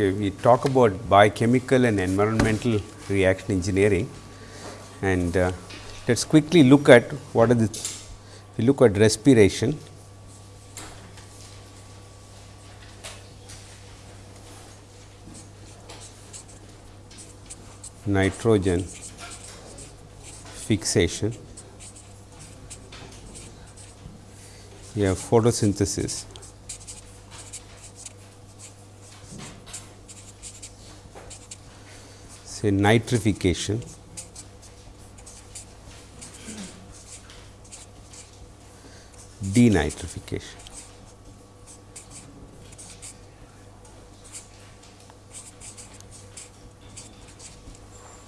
Okay, we talk about biochemical and environmental reaction engineering. And uh, let us quickly look at what are the, we look at respiration. nitrogen fixation, we have photosynthesis, say nitrification, denitrification.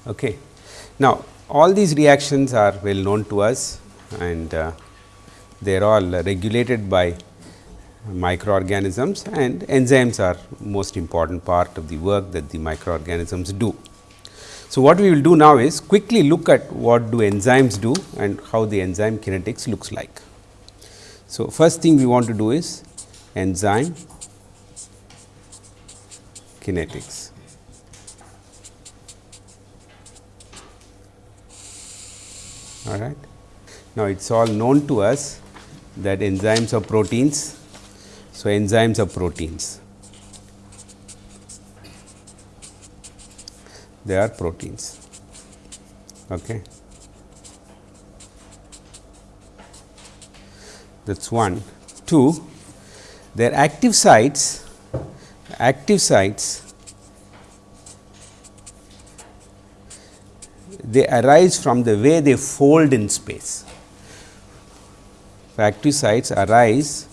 Okay. Now, all these reactions are well known to us and uh, they are all regulated by microorganisms and enzymes are most important part of the work that the microorganisms do. So, what we will do now is quickly look at what do enzymes do and how the enzyme kinetics looks like. So, first thing we want to do is enzyme kinetics. All right. Now, it is all known to us that enzymes are proteins. So, enzymes are proteins. They are proteins. Okay. That is one. Two, their active sites, active sites they arise from the way they fold in space. Active sites arise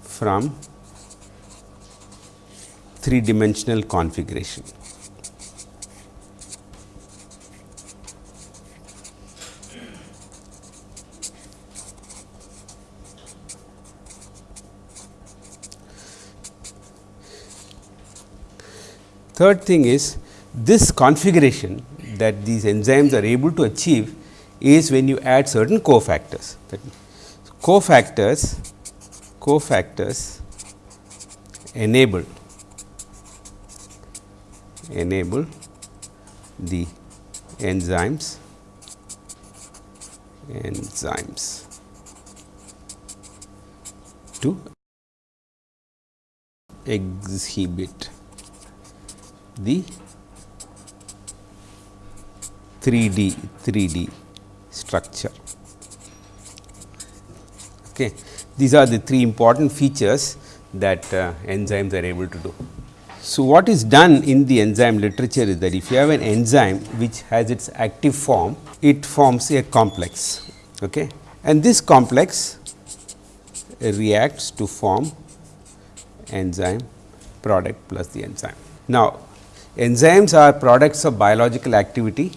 from three dimensional configuration. Third thing is this configuration that these enzymes are able to achieve is when you add certain cofactors. Cofactors, cofactors enable enable the enzymes enzymes to exhibit the 3D 3D structure. Okay. These are the three important features that uh, enzymes are able to do. So, what is done in the enzyme literature is that if you have an enzyme which has its active form, it forms a complex okay. and this complex reacts to form enzyme product plus the enzyme. Now, enzymes are products of biological activity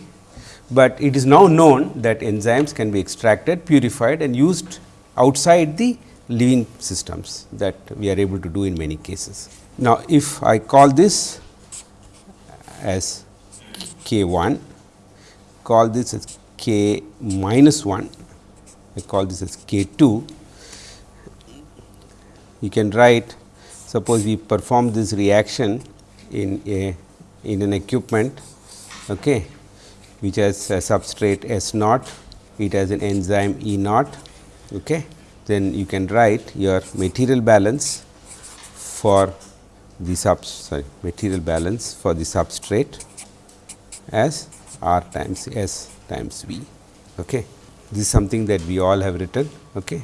but it is now known that enzymes can be extracted, purified and used outside the living systems that we are able to do in many cases. Now, if I call this as k 1, call this as k minus 1, I call this as k 2, you can write suppose we perform this reaction in a in an equipment okay, which has a substrate S naught, it has an enzyme E naught. Okay. Then you can write your material balance for the sub sorry material balance for the substrate as R times S times V. Okay. This is something that we all have written. Okay.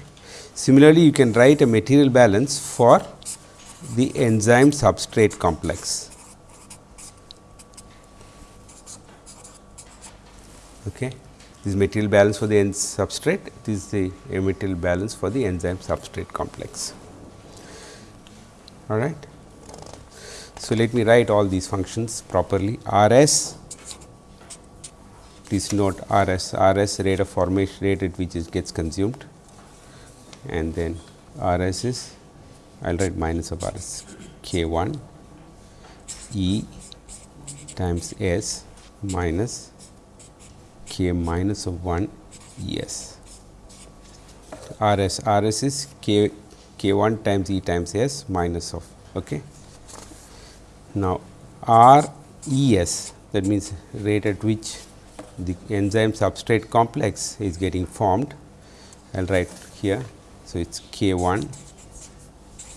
Similarly, you can write a material balance for the enzyme substrate complex. Okay. This material balance for the enzyme substrate, this is the material balance for the enzyme substrate complex. All right. So, let me write all these functions properly R s please note R s R s rate of formation rate at which it gets consumed and then R s is I will write minus of R s k 1 E times S minus k minus of 1 E s. R s R s is k k 1 times E times S minus of. Okay. Now, R E S that means rate at which the enzyme substrate complex is getting formed. I will write here. So, it is K 1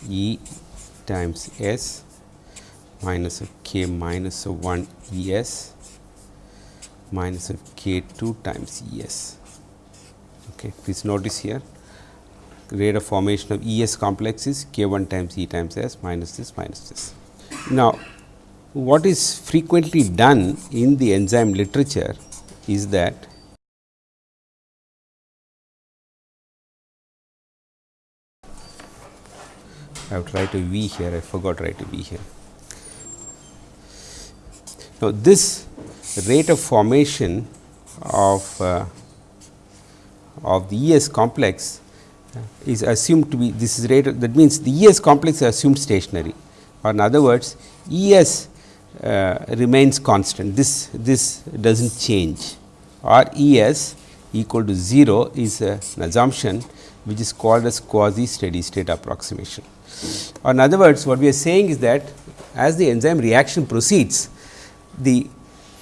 E times S minus of K minus of 1 E S minus of K 2 times E S. Okay. Please notice here rate of formation of E S complex is K 1 times E times S minus this minus this. Now, what is frequently done in the enzyme literature is that I have to write a V here, I forgot to write a V here. Now, this rate of formation of uh, of the ES complex is assumed to be this is rate that means the ES complex is assumed stationary. Or in other words ES uh, remains constant. This this does not change. Or ES equal to 0 is an assumption which is called as quasi steady state approximation. Or in other words what we are saying is that as the enzyme reaction proceeds the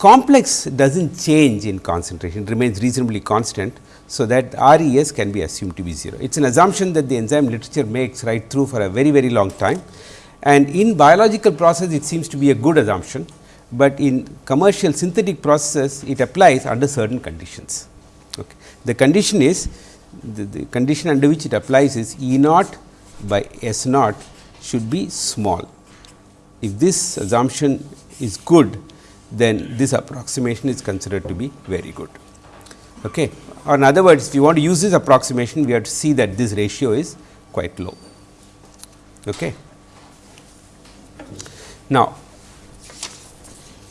complex does not change in concentration remains reasonably constant. So, that RES can be assumed to be 0. It is an assumption that the enzyme literature makes right through for a very very long time and in biological process it seems to be a good assumption, but in commercial synthetic processes it applies under certain conditions. Okay. The condition is the, the condition under which it applies is E naught by S naught should be small. If this assumption is good, then this approximation is considered to be very good. Okay. Or in other words, if you want to use this approximation, we have to see that this ratio is quite low. Okay. Now,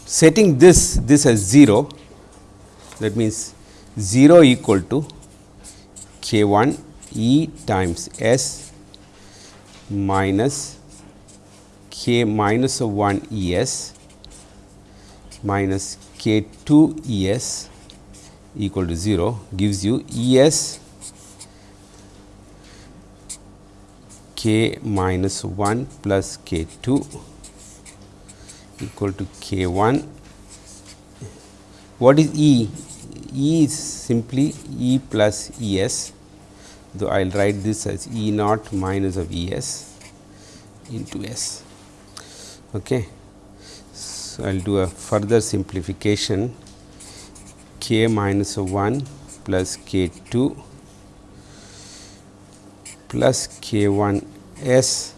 setting this this as 0 that means 0 equal to k 1 e times s minus k minus of 1 E s minus k 2 E s equal to 0 gives you E s k minus 1 plus k 2 equal to k 1. What is E? E is simply E plus E s though I will write this as E naught minus of E s into S. Okay. I will do a further simplification k 1 plus k 2 plus k 1 S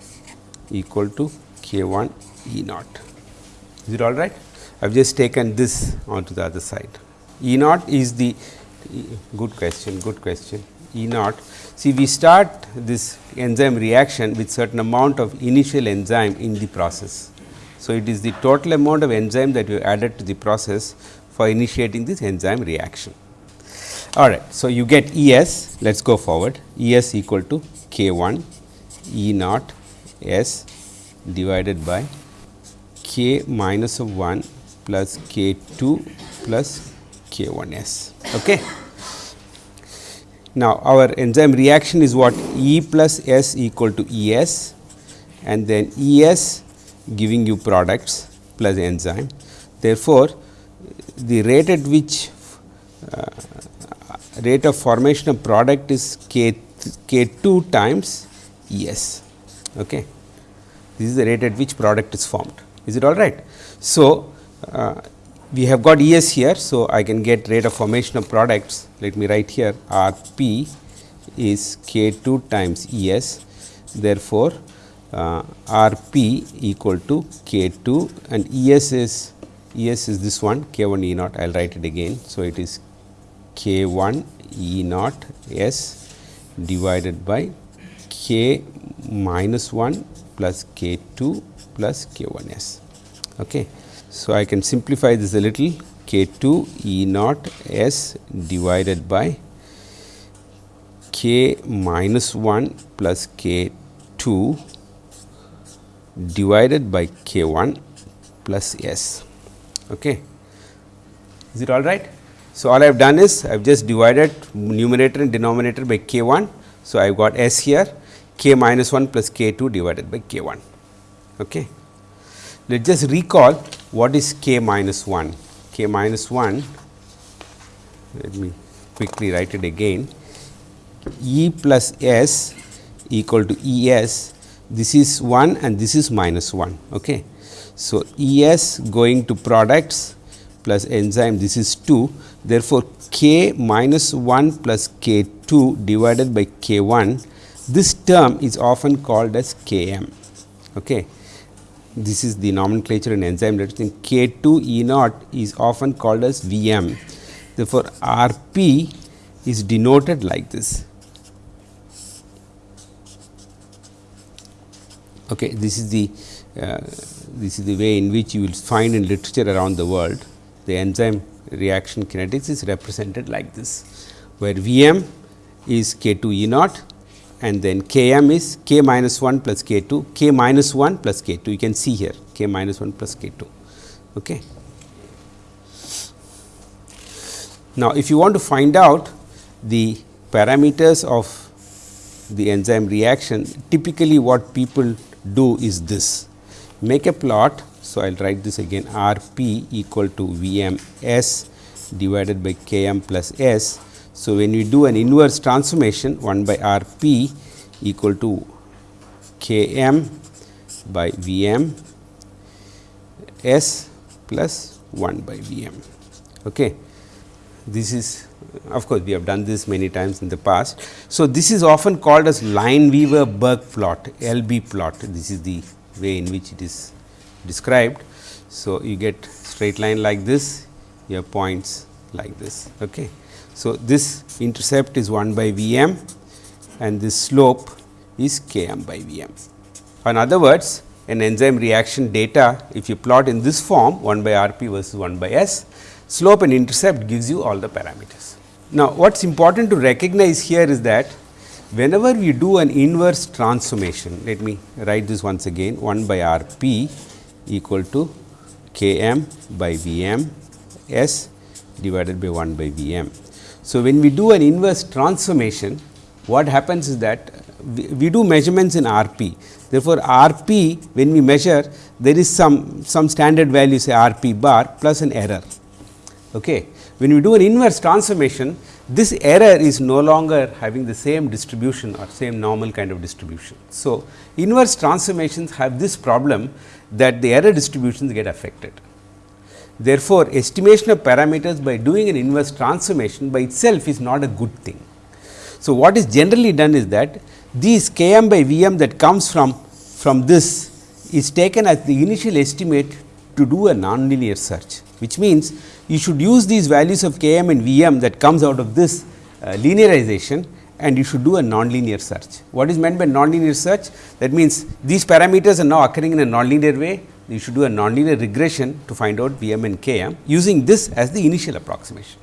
equal to k 1 E naught. Is it all right? I have just taken this onto the other side. E naught is the good question, good question. E naught. See, we start this enzyme reaction with certain amount of initial enzyme in the process. So, it is the total amount of enzyme that you added to the process for initiating this enzyme reaction. All right. So, you get E s, let us go forward, E s equal to k 1 E naught s divided by k minus of 1 plus k 2 plus k 1 s. Okay. Now, our enzyme reaction is what E plus S equal to E S and then E S giving you products plus enzyme. Therefore, the rate at which uh, rate of formation of product is k k 2 times S. Okay. This is the rate at which product is formed. Is it all right? So, uh, we have got E s here. So, I can get rate of formation of products let me write here R p is k 2 times E s therefore, Uh, R p equal to k 2 and E s is E s is this one k 1 E naught I will write it again. So, it is k 1 E naught s divided by k minus 1 plus k 2 plus k 1 s. Okay. So, I can simplify this a little k 2 E naught S divided by k minus 1 plus k 2 divided by k 1 plus S. Okay. Is it all right? So, all I have done is I have just divided numerator and denominator by k 1. So, I have got S here k minus 1 plus k 2 divided by k 1. Okay. let us just recall what is k minus 1. k minus 1, let me quickly write it again, E plus S equal to E s, this is 1 and this is minus 1. Okay. So, E s going to products plus enzyme this is 2. Therefore, k minus 1 plus k 2 divided by k 1 this term is often called as k m. Okay. This is the nomenclature in enzyme literature k 2 E naught is often called as V m. Therefore, R p is denoted like this. Okay, this is the uh, this is the way in which you will find in literature around the world the enzyme reaction kinetics is represented like this, where V m is k 2 E naught and then k m is k minus 1 plus k 2, k minus 1 plus k 2 you can see here k minus 1 plus k 2. Okay. Now, if you want to find out the parameters of the enzyme reaction, typically what people do is this make a plot. So, I will write this again R p equal to V m s divided by K m plus s. So, when we do an inverse transformation 1 by R p equal to K m by V m s plus 1 by V m. Okay. This is of course, we have done this many times in the past. So, this is often called as Lineweaver Burk plot LB plot. This is the way in which it is described. So, you get straight line like this, you have points like this. Okay. So, this intercept is 1 by V m and this slope is K m by V m. In other words, an enzyme reaction data if you plot in this form 1 by R p versus 1 by S, slope and intercept gives you all the parameters. Now, what is important to recognize here is that whenever we do an inverse transformation, let me write this once again 1 by R p equal to K m by V m s divided by 1 by V m. So, when we do an inverse transformation, what happens is that we, we do measurements in R p. Therefore, R p when we measure there is some, some standard value say R p bar plus an error. Okay. When we do an inverse transformation, this error is no longer having the same distribution or same normal kind of distribution. So, inverse transformations have this problem that the error distributions get affected. Therefore, estimation of parameters by doing an inverse transformation by itself is not a good thing. So, what is generally done is that these k m by V m that comes from, from this is taken as the initial estimate to do a nonlinear search, which means you should use these values of k m and V m that comes out of this uh, linearization and you should do a nonlinear search. What is meant by nonlinear search? That means, these parameters are now occurring in a nonlinear way, you should do a nonlinear regression to find out V m and k m using this as the initial approximation.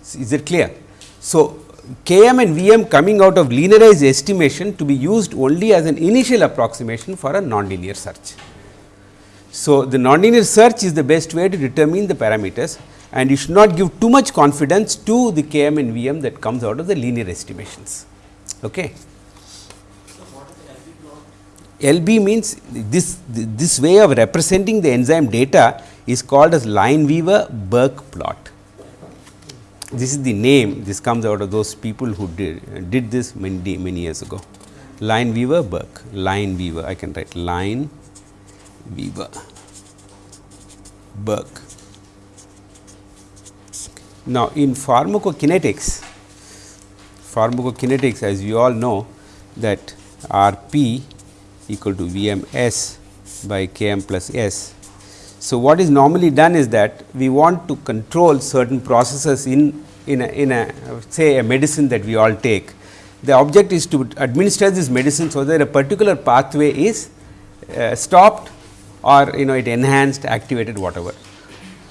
Is it clear? So, k m and V m coming out of linearized estimation to be used only as an initial approximation for a nonlinear search. So, the nonlinear search is the best way to determine the parameters and you should not give too much confidence to the K m and V m that comes out of the linear estimations. Okay. LB means this, this way of representing the enzyme data is called as Lineweaver Burk plot. This is the name, this comes out of those people who did, did this many, many years ago. Lineweaver-Burk, Lineweaver, I can write line Weaver, Burk. Now, in pharmacokinetics, pharmacokinetics as you all know that R p equal to V m s by K m plus s. So, what is normally done is that we want to control certain processes in, in, a, in a say a medicine that we all take. The object is to administer this medicine so that a particular pathway is uh, stopped or you know it enhanced activated whatever.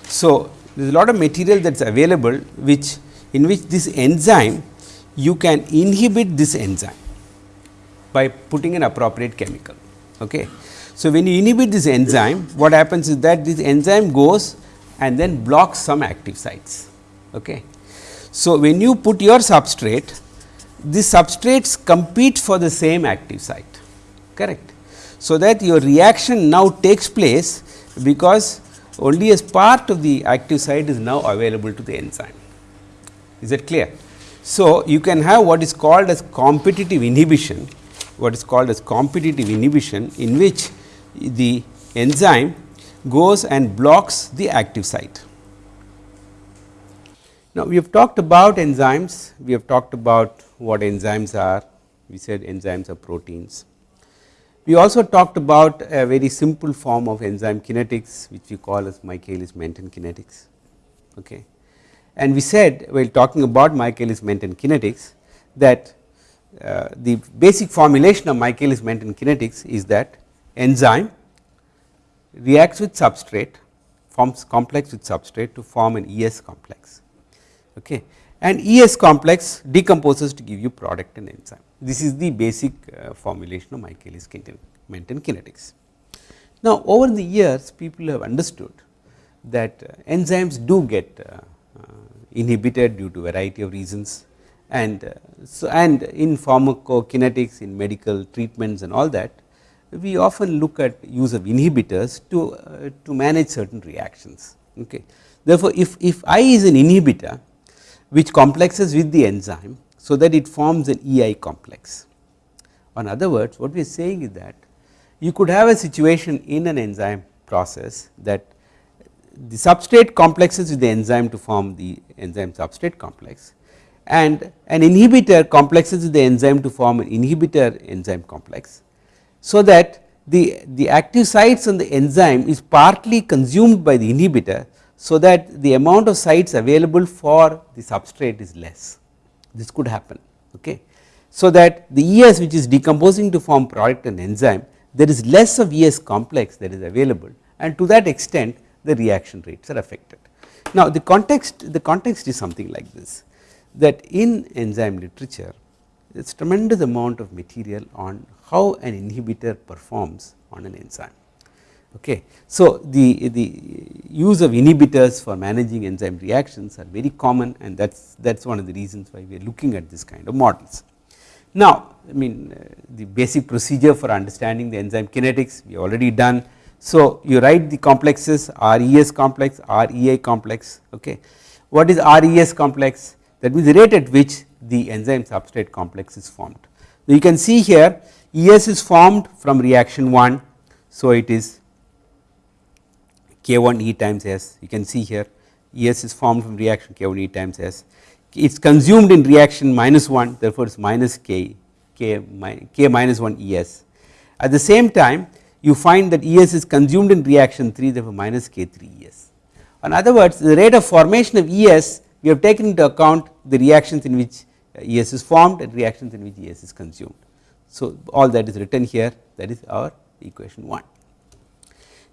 So, there is a lot of material that is available which in which this enzyme you can inhibit this enzyme by putting an appropriate chemical. Okay. So, when you inhibit this enzyme what happens is that this enzyme goes and then blocks some active sites. Okay. So, when you put your substrate these substrates compete for the same active site correct. So, that your reaction now takes place because only a part of the active site is now available to the enzyme. Is that clear? So, you can have what is called as competitive inhibition, what is called as competitive inhibition in which the enzyme goes and blocks the active site. Now, we have talked about enzymes, we have talked about what enzymes are, we said enzymes are proteins. We also talked about a very simple form of enzyme kinetics which we call as Michaelis Menten kinetics. Okay. And we said while talking about Michaelis Menten kinetics that uh, the basic formulation of Michaelis Menten kinetics is that enzyme reacts with substrate forms complex with substrate to form an ES complex okay. And ES complex decomposes to give you product and enzyme. This is the basic uh, formulation of Michaelis Menten kinetics. Now, over the years people have understood that uh, enzymes do get uh, inhibited due to variety of reasons and uh, so and in pharmacokinetics in medical treatments and all that we often look at use of inhibitors to uh, to manage certain reactions okay therefore if if i is an inhibitor which complexes with the enzyme so that it forms an ei complex in other words what we are saying is that you could have a situation in an enzyme process that the substrate complexes with the enzyme to form the enzyme substrate complex and an inhibitor complexes with the enzyme to form an inhibitor enzyme complex. So, that the, the active sites on the enzyme is partly consumed by the inhibitor. So, that the amount of sites available for the substrate is less this could happen. Okay. So, that the ES which is decomposing to form product and enzyme there is less of ES complex that is available and to that extent the reaction rates are affected. Now, the context the context is something like this that in enzyme literature there is tremendous amount of material on how an inhibitor performs on an enzyme. Okay. So, the, the use of inhibitors for managing enzyme reactions are very common and that is that is one of the reasons why we are looking at this kind of models. Now, I mean uh, the basic procedure for understanding the enzyme kinetics we already done so, you write the complexes RES complex, REI complex. Okay. What is RES complex? That means the rate at which the enzyme substrate complex is formed. You can see here ES is formed from reaction 1. So, it is K1 E times S you can see here ES is formed from reaction K1 E times S it is consumed in reaction minus 1 therefore, it is minus K, K, K minus 1 ES. At the same time you find that ES is consumed in reaction 3 therefore minus K3 ES. In other words the rate of formation of ES we have taken into account the reactions in which uh, ES is formed and reactions in which ES is consumed. So, all that is written here that is our equation 1.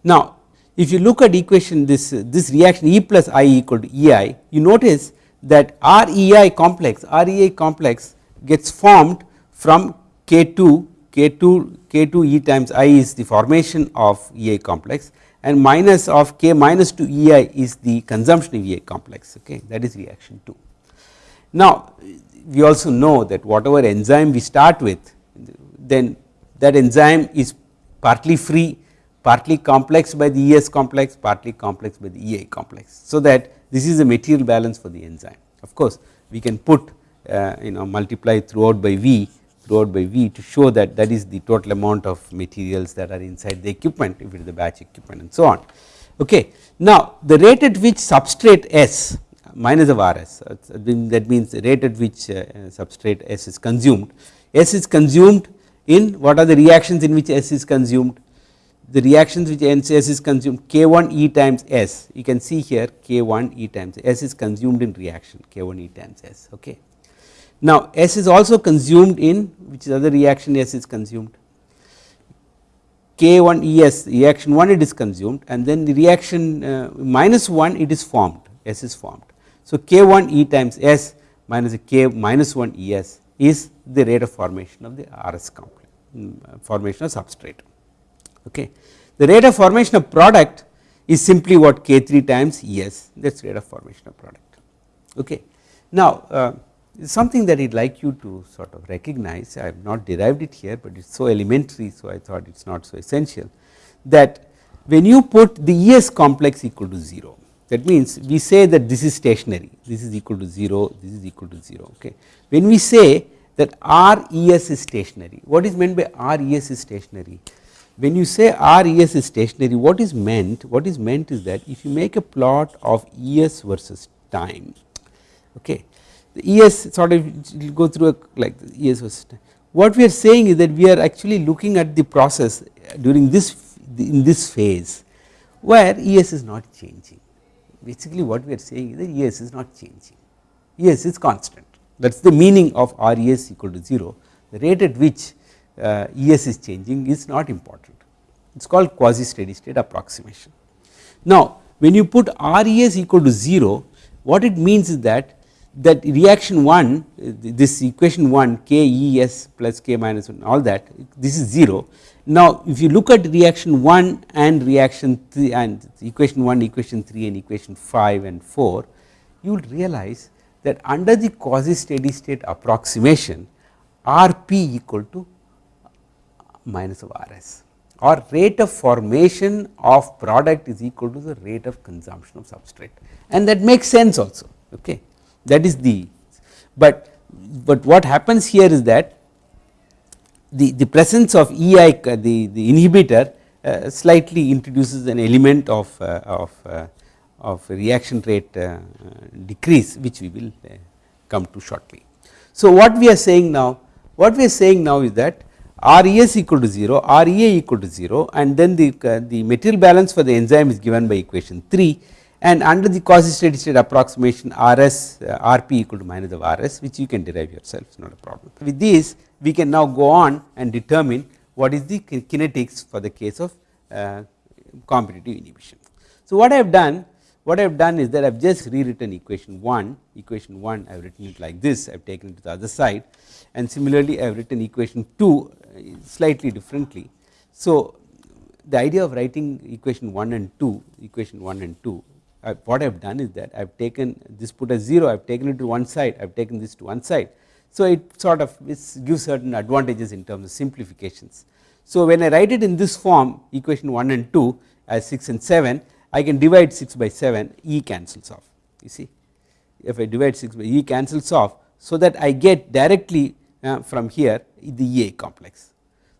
Now, if you look at equation this this reaction E plus I equal to EI you notice that REI complex REI complex gets formed from K2 K2 K2 E times I is the formation of EI complex and minus of K minus 2 EI is the consumption of EI complex okay that is reaction 2. Now we also know that whatever enzyme we start with then that enzyme is partly free partly complex by the ES complex partly complex by the EI complex. So that this is a material balance for the enzyme of course we can put uh, you know multiply throughout by V throughout by V to show that that is the total amount of materials that are inside the equipment if it is the batch equipment and so on. Okay. Now, the rate at which substrate S minus of RS that means the rate at which uh, substrate S is consumed, S is consumed in what are the reactions in which S is consumed the reactions which S is consumed K1 E times S you can see here K1 E times S is consumed in reaction K1 E times S okay. Now, S is also consumed in which is other reaction S is consumed K1 ES reaction 1 it is consumed and then the reaction uh, minus 1 it is formed S is formed. So, K1 E times S minus K minus 1 ES is the rate of formation of the RS complex um, formation of substrate. Okay. The rate of formation of product is simply what K3 times ES that is rate of formation of product. Okay. Now, uh, something that I would like you to sort of recognize, I have not derived it here, but it is so elementary, so I thought it is not so essential that when you put the ES complex equal to 0, that means we say that this is stationary, this is equal to 0, this is equal to 0. Okay. When we say that RES is stationary, what is meant by RES is stationary? When you say RES is stationary, what is meant? What is meant is that if you make a plot of ES versus time, okay, the ES sort of go through a like ES versus time. What we are saying is that we are actually looking at the process during this in this phase where ES is not changing. Basically what we are saying is that ES is not changing, ES is constant that is the meaning of RES equal to 0, the rate at which uh, ES is changing is not important, it is called quasi steady state approximation. Now when you put RES equal to 0, what it means is that that reaction 1 this equation 1 k E s plus k minus 1 all that this is 0. Now if you look at reaction 1 and reaction 3 and equation 1 equation 3 and equation 5 and 4 you will realize that under the quasi steady state approximation Rp equal to minus of Rs. Or rate of formation of product is equal to the rate of consumption of substrate. And that makes sense also okay? That is the but but what happens here is that the the presence of EI the the inhibitor uh, slightly introduces an element of uh, of uh, of reaction rate uh, decrease which we will uh, come to shortly. So what we are saying now what we are saying now is that RES equal to 0, REA equal to 0 and then the, uh, the material balance for the enzyme is given by equation 3 and under the quasi steady state approximation RS RP equal to minus of RS which you can derive yourself it is not a problem. With these we can now go on and determine what is the kinetics for the case of uh, competitive inhibition. So what I have done what I have done is that I have just rewritten equation 1, equation 1 I have written it like this, I have taken it to the other side and similarly I have written equation 2 uh, slightly differently. So the idea of writing equation 1 and 2, equation 1 and 2, I, what I have done is that I have taken this put as 0, I have taken it to one side, I have taken this to one side. So it sort of gives certain advantages in terms of simplifications. So when I write it in this form equation 1 and 2 as 6 and 7 I can divide 6 by 7 E cancels off you see if I divide 6 by E cancels off so that I get directly uh, from here the EA complex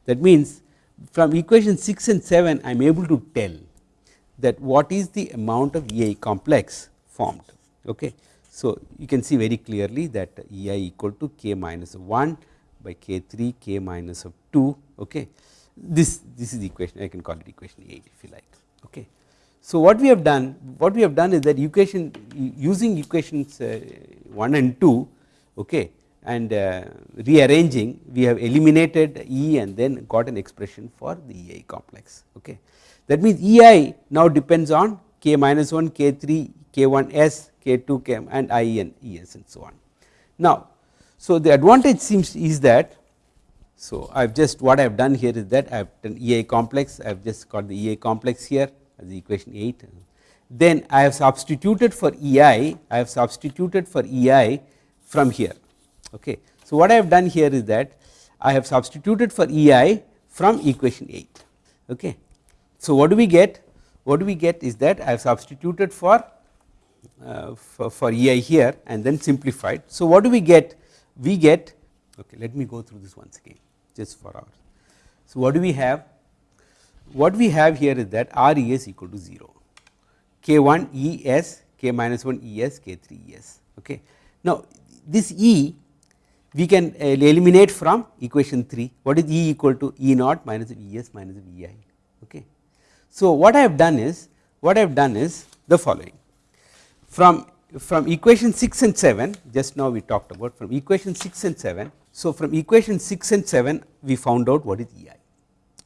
that means from equation 6 and 7 I am able to tell that what is the amount of EI complex formed okay. So you can see very clearly that EI equal to k minus 1 by k 3 k minus of 2 okay this this is the equation I can call it equation 8 if you like okay. So what we have done what we have done is that equation using equations uh, 1 and 2 okay and uh, rearranging we have eliminated E and then got an expression for the EI complex okay. That means EI now depends on k minus 1 k 3 k 1 s k 2 k and I and ES and so on. Now so the advantage seems is that so I have just what I have done here is that I have done EI complex I have just got the EI complex here as equation 8. Then I have substituted for EI, I have substituted for EI from here. Okay. So, what I have done here is that I have substituted for EI from equation 8. Okay. So, what do we get? What do we get is that I have substituted for, uh, for, for EI here and then simplified. So, what do we get? We get, okay, let me go through this once again just for our. So, what do we have? what we have here is that R E s equal to 0, k 1 E s, k minus 1 E s, k 3 E s. Okay. Now, this E we can uh, eliminate from equation 3, what is E equal to E naught minus of E s minus of E i. Okay. So, what I have done is, what I have done is the following, from from equation 6 and 7 just now we talked about from equation 6 and 7. So, from equation 6 and 7 we found out what is E i.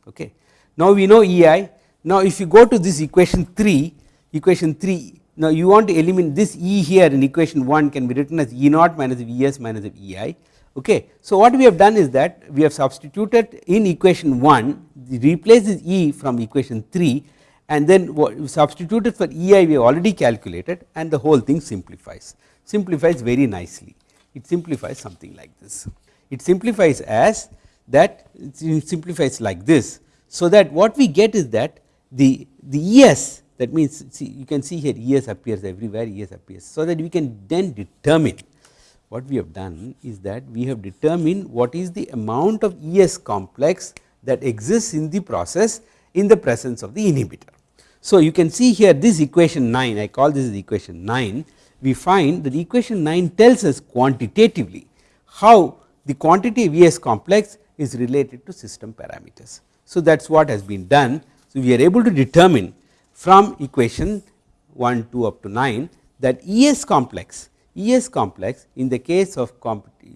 Okay. Now we know EI. Now if you go to this equation 3, equation 3, now you want to eliminate this E here in equation 1 can be written as E naught minus ES minus EI. Okay. So what we have done is that we have substituted in equation 1, replace this E from equation 3 and then substituted for EI we have already calculated and the whole thing simplifies, simplifies very nicely. it simplifies something like this. It simplifies as that it simplifies like this. So, that what we get is that the, the ES that means see you can see here ES appears everywhere ES appears. So, that we can then determine what we have done is that we have determined what is the amount of ES complex that exists in the process in the presence of the inhibitor. So, you can see here this equation 9 I call this equation 9 we find that equation 9 tells us quantitatively how the quantity of ES complex is related to system parameters. So, that is what has been done. So, we are able to determine from equation 1 2 up to 9 that ES complex ES complex in the case of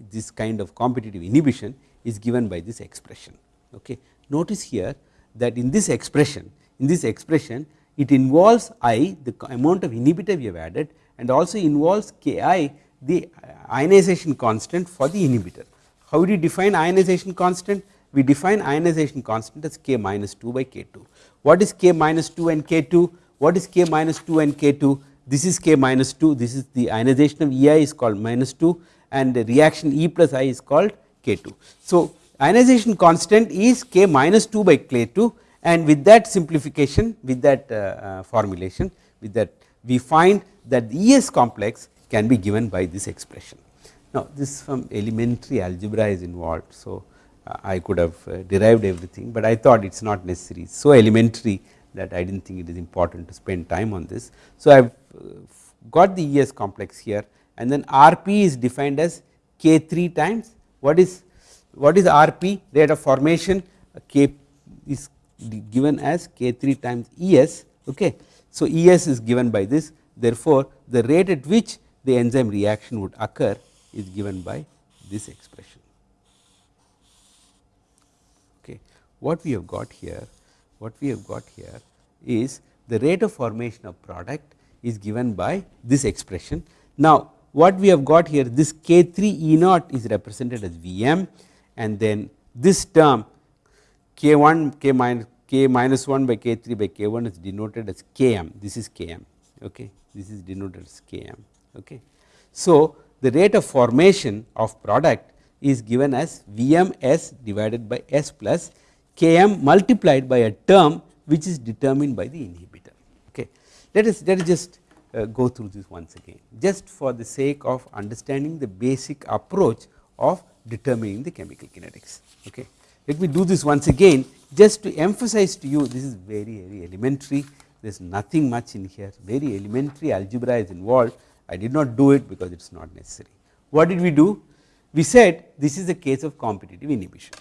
this kind of competitive inhibition is given by this expression. Okay. Notice here that in this expression in this expression it involves I the amount of inhibitor we have added and also involves K I the ionization constant for the inhibitor. How do you define ionization constant? We define ionization constant as K minus 2 by K 2. What is K minus 2 and K 2? What is K minus 2 and K 2? This is k minus 2 this is the ionization of EI is called minus 2 and the reaction E plus I is called k 2. So, ionization constant is k minus 2 by k 2 and with that simplification with that uh, uh, formulation with that we find that the ES complex can be given by this expression. Now, this from elementary algebra is involved. So, uh, I could have uh, derived everything, but I thought it is not necessary so elementary that I did not think it is important to spend time on this. So, I have uh, got the ES complex here and then RP is defined as K 3 times what is what is RP rate of formation K is given as K 3 times ES. Okay. So, ES is given by this therefore, the rate at which the enzyme reaction would occur is given by this expression. Okay. What we have got here what we have got here is the rate of formation of product is given by this expression. Now, what we have got here this k 3 E naught is represented as V m and then this term k 1 k minus k minus 1 by k 3 by k 1 is denoted as k m this is k m okay this is denoted as k m okay. So, the rate of formation of product is given as V m s divided by s plus k m multiplied by a term which is determined by the inhibitor. Okay. Let us let us just uh, go through this once again just for the sake of understanding the basic approach of determining the chemical kinetics. Okay. Let me do this once again just to emphasize to you this is very very elementary there is nothing much in here very elementary algebra is involved I did not do it because it is not necessary. What did we do? We said this is a case of competitive inhibition.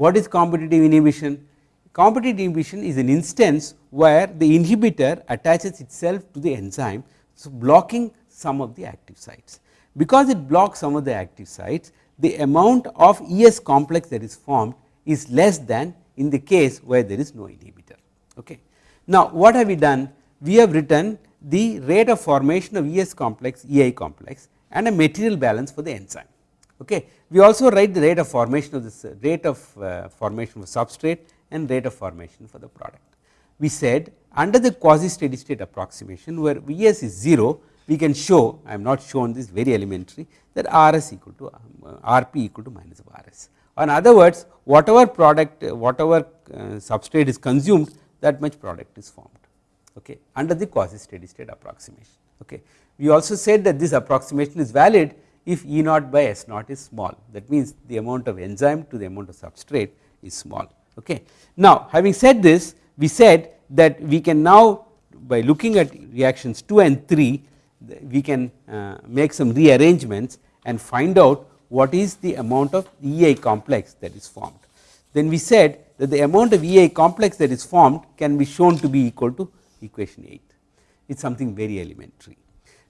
What is competitive inhibition? Competitive inhibition is an instance where the inhibitor attaches itself to the enzyme, so blocking some of the active sites. Because it blocks some of the active sites, the amount of ES complex that is formed is less than in the case where there is no inhibitor. Okay. Now, what have we done? We have written the rate of formation of ES complex, EI complex and a material balance for the enzyme. Okay. We also write the rate of formation of this rate of uh, formation of substrate and rate of formation for the product. We said under the quasi steady state approximation where Vs is 0 we can show I am not shown this very elementary that Rs equal to uh, Rp equal to minus of Rs. In other words whatever product whatever uh, substrate is consumed that much product is formed okay, under the quasi steady state approximation. Okay. We also said that this approximation is valid if E naught by S naught is small that means the amount of enzyme to the amount of substrate is small. Okay. Now, having said this we said that we can now by looking at reactions 2 and 3 we can uh, make some rearrangements and find out what is the amount of EI complex that is formed. Then we said that the amount of EI complex that is formed can be shown to be equal to equation 8 it is something very elementary.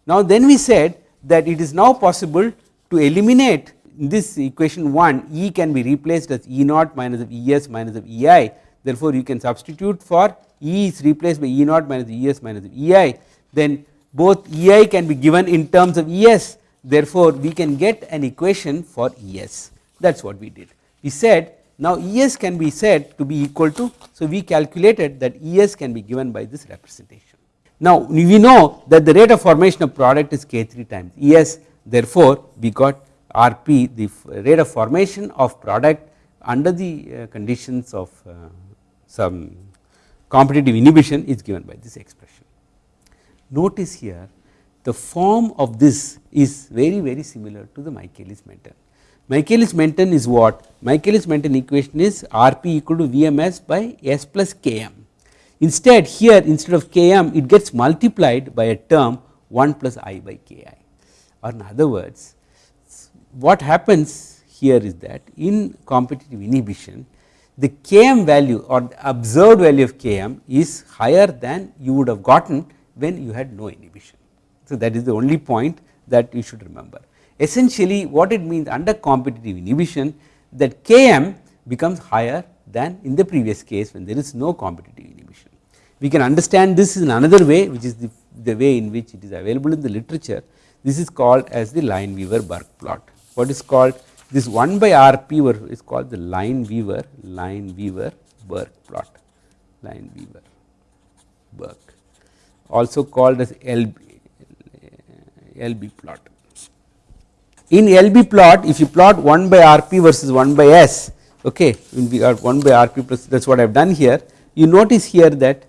Now, then we said that it is now possible to eliminate this equation 1 E can be replaced as E naught minus of E s minus of E i. Therefore, you can substitute for E is replaced by E naught minus E s minus of E i. Then both E i can be given in terms of E s. Therefore, we can get an equation for E s. That is what we did. We said now E s can be said to be equal to so we calculated that E s can be given by this representation. Now we know that the rate of formation of product is k 3 times E s therefore, we got R p the rate of formation of product under the uh, conditions of uh, some competitive inhibition is given by this expression. Notice here the form of this is very very similar to the Michaelis Menten. Michaelis Menten is what? Michaelis Menten equation is R p equal to V m s by S plus K m. Instead here instead of K m it gets multiplied by a term 1 plus I by K i or in other words what happens here is that in competitive inhibition the Km value or the observed value of Km is higher than you would have gotten when you had no inhibition. So, that is the only point that you should remember. Essentially what it means under competitive inhibition that Km becomes higher than in the previous case when there is no competitive inhibition. We can understand this in another way which is the, the way in which it is available in the literature. This is called as the Lineweaver Burk plot. What is called this 1 by R p is called the line weaver, line weaver Burke plot, line weaver Burke also called as LB, LB plot. In LB plot if you plot 1 by R p versus 1 by S okay, we are uh, 1 by R p plus that is what I have done here you notice here that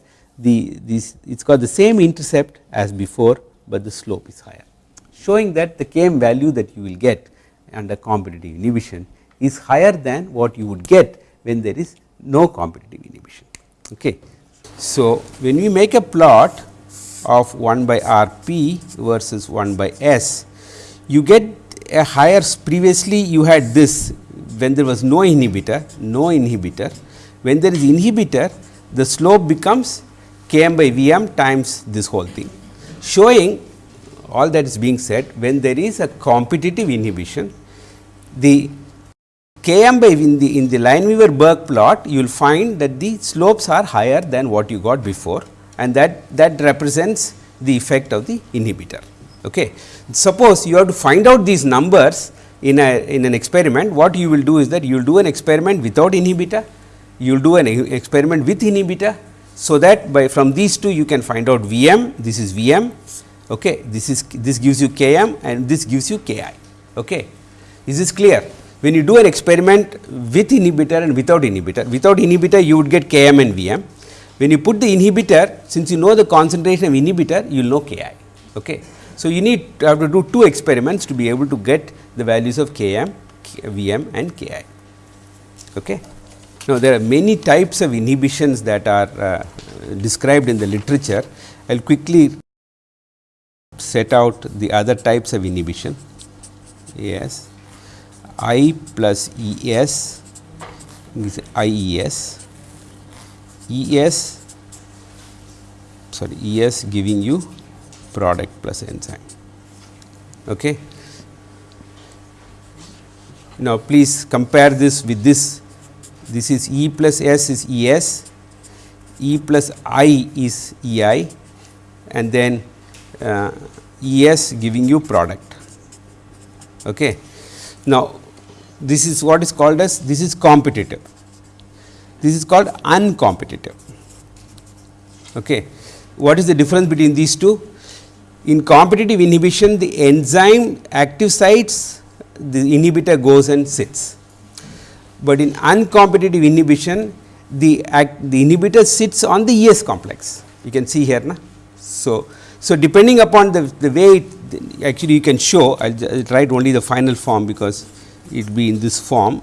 the this it is got the same intercept as before, but the slope is higher showing that the km value that you will get under competitive inhibition is higher than what you would get when there is no competitive inhibition. Okay. So, when we make a plot of 1 by R p versus 1 by S, you get a higher previously you had this when there was no inhibitor, no inhibitor. When there is inhibitor, the slope becomes k m by V m times this whole thing, showing all that is being said when there is a competitive inhibition the Km by in the in the Lineweaver Burk plot you will find that the slopes are higher than what you got before and that that represents the effect of the inhibitor. Okay. Suppose you have to find out these numbers in a in an experiment what you will do is that you will do an experiment without inhibitor you will do an experiment with inhibitor so that by from these two you can find out Vm this is Vm okay this is this gives you Km and this gives you Ki okay is this clear? When you do an experiment with inhibitor and without inhibitor, without inhibitor you would get Km and Vm. When you put the inhibitor, since you know the concentration of inhibitor, you will know Ki. Okay. So, you need to have to do two experiments to be able to get the values of Km, Vm and Ki. Okay. Now, there are many types of inhibitions that are uh, described in the literature. I will quickly set out the other types of inhibition. Yes. I plus E s is I E s, E s sorry E s giving you product plus enzyme. Okay. Now, please compare this with this, this is E plus S is E s, E plus I is E i and then uh, E s giving you product. Okay. Now, this is what is called as this is competitive, this is called uncompetitive. Okay. What is the difference between these two? In competitive inhibition the enzyme active sites the inhibitor goes and sits, but in uncompetitive inhibition the act, the inhibitor sits on the ES complex you can see here. Na? So, so depending upon the, the way it, actually you can show I will write only the final form because it be in this form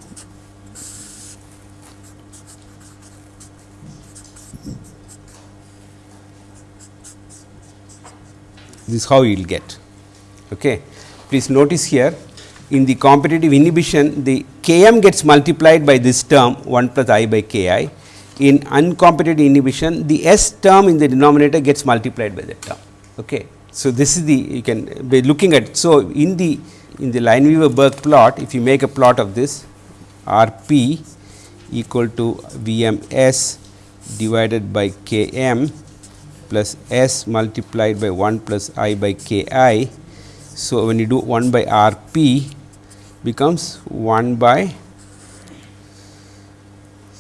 this is how you will get. Okay. Please notice here in the competitive inhibition the Km gets multiplied by this term 1 plus I by Ki. In uncompetitive inhibition the S term in the denominator gets multiplied by that term. Okay. So, this is the you can be looking at. So, in the in the Lineweaver Burk plot if you make a plot of this R p equal to V m s divided by K m plus s multiplied by 1 plus i by K i. So, when you do 1 by R p becomes 1 by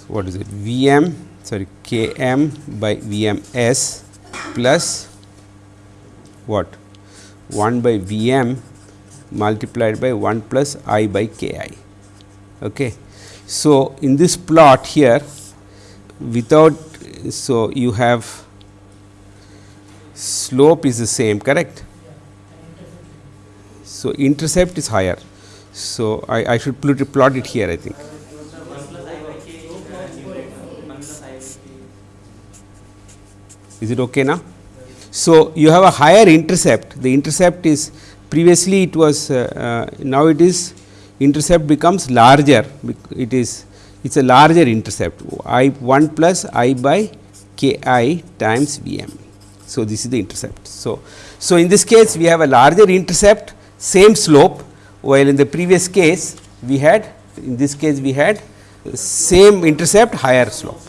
what is it V m sorry K m by V m s plus what 1 by V m multiplied by 1 plus i by k i. Okay. So, in this plot here without so you have slope is the same correct. So, intercept is higher. So, I, I should plot it, plot it here I think. Is it okay now? So, you have a higher intercept, the intercept is previously it was uh, uh, now it is intercept becomes larger, it is it is a larger intercept i 1 plus i by k i times V m. So, this is the intercept. So, so in this case we have a larger intercept same slope while in the previous case we had in this case we had same intercept higher slope.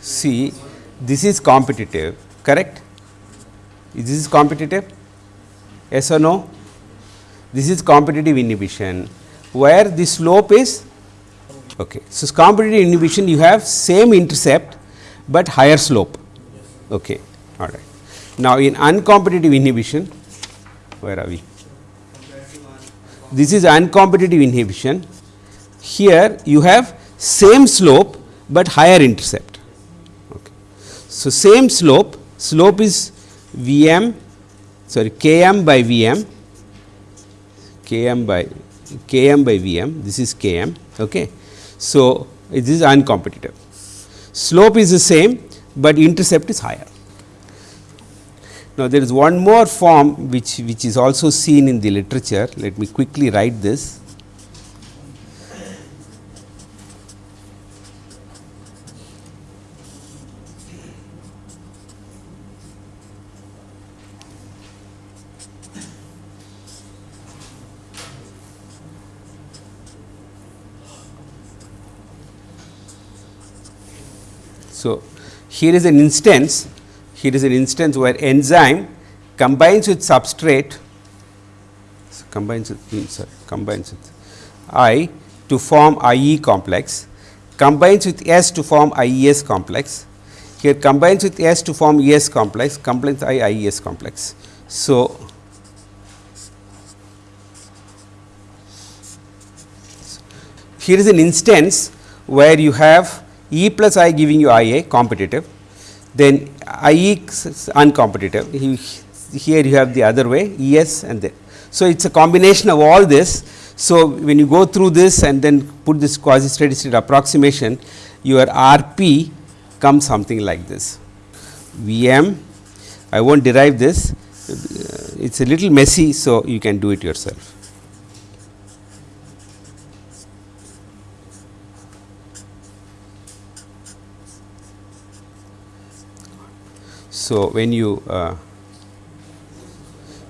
See this is competitive correct? This is competitive? Yes or no? This is competitive inhibition. Where the slope is? Okay so competitive inhibition you have same intercept but higher slope. Okay all right. Now in uncompetitive inhibition where are we this is uncompetitive inhibition. Here you have same slope but higher intercept. Okay. So same slope slope is Vm sorry Km by Vm Km by Km by Vm this is Km okay. So it is uncompetitive. Slope is the same but intercept is higher now there is one more form which which is also seen in the literature. Let me quickly write this. So, here is an instance, here is an instance where enzyme combines with substrate combines with hmm, sorry, combines with I to form IE complex, combines with S to form IES complex, here combines with S to form ES complex, combines I IES complex. So, here is an instance where you have E plus I giving you I A competitive, then I E uncompetitive. Here you have the other way E S and then. So, it is a combination of all this. So, when you go through this and then put this quasi steady state approximation, your R P comes something like this. V M, I will not derive this, it is a little messy. So, you can do it yourself. So, when you uh,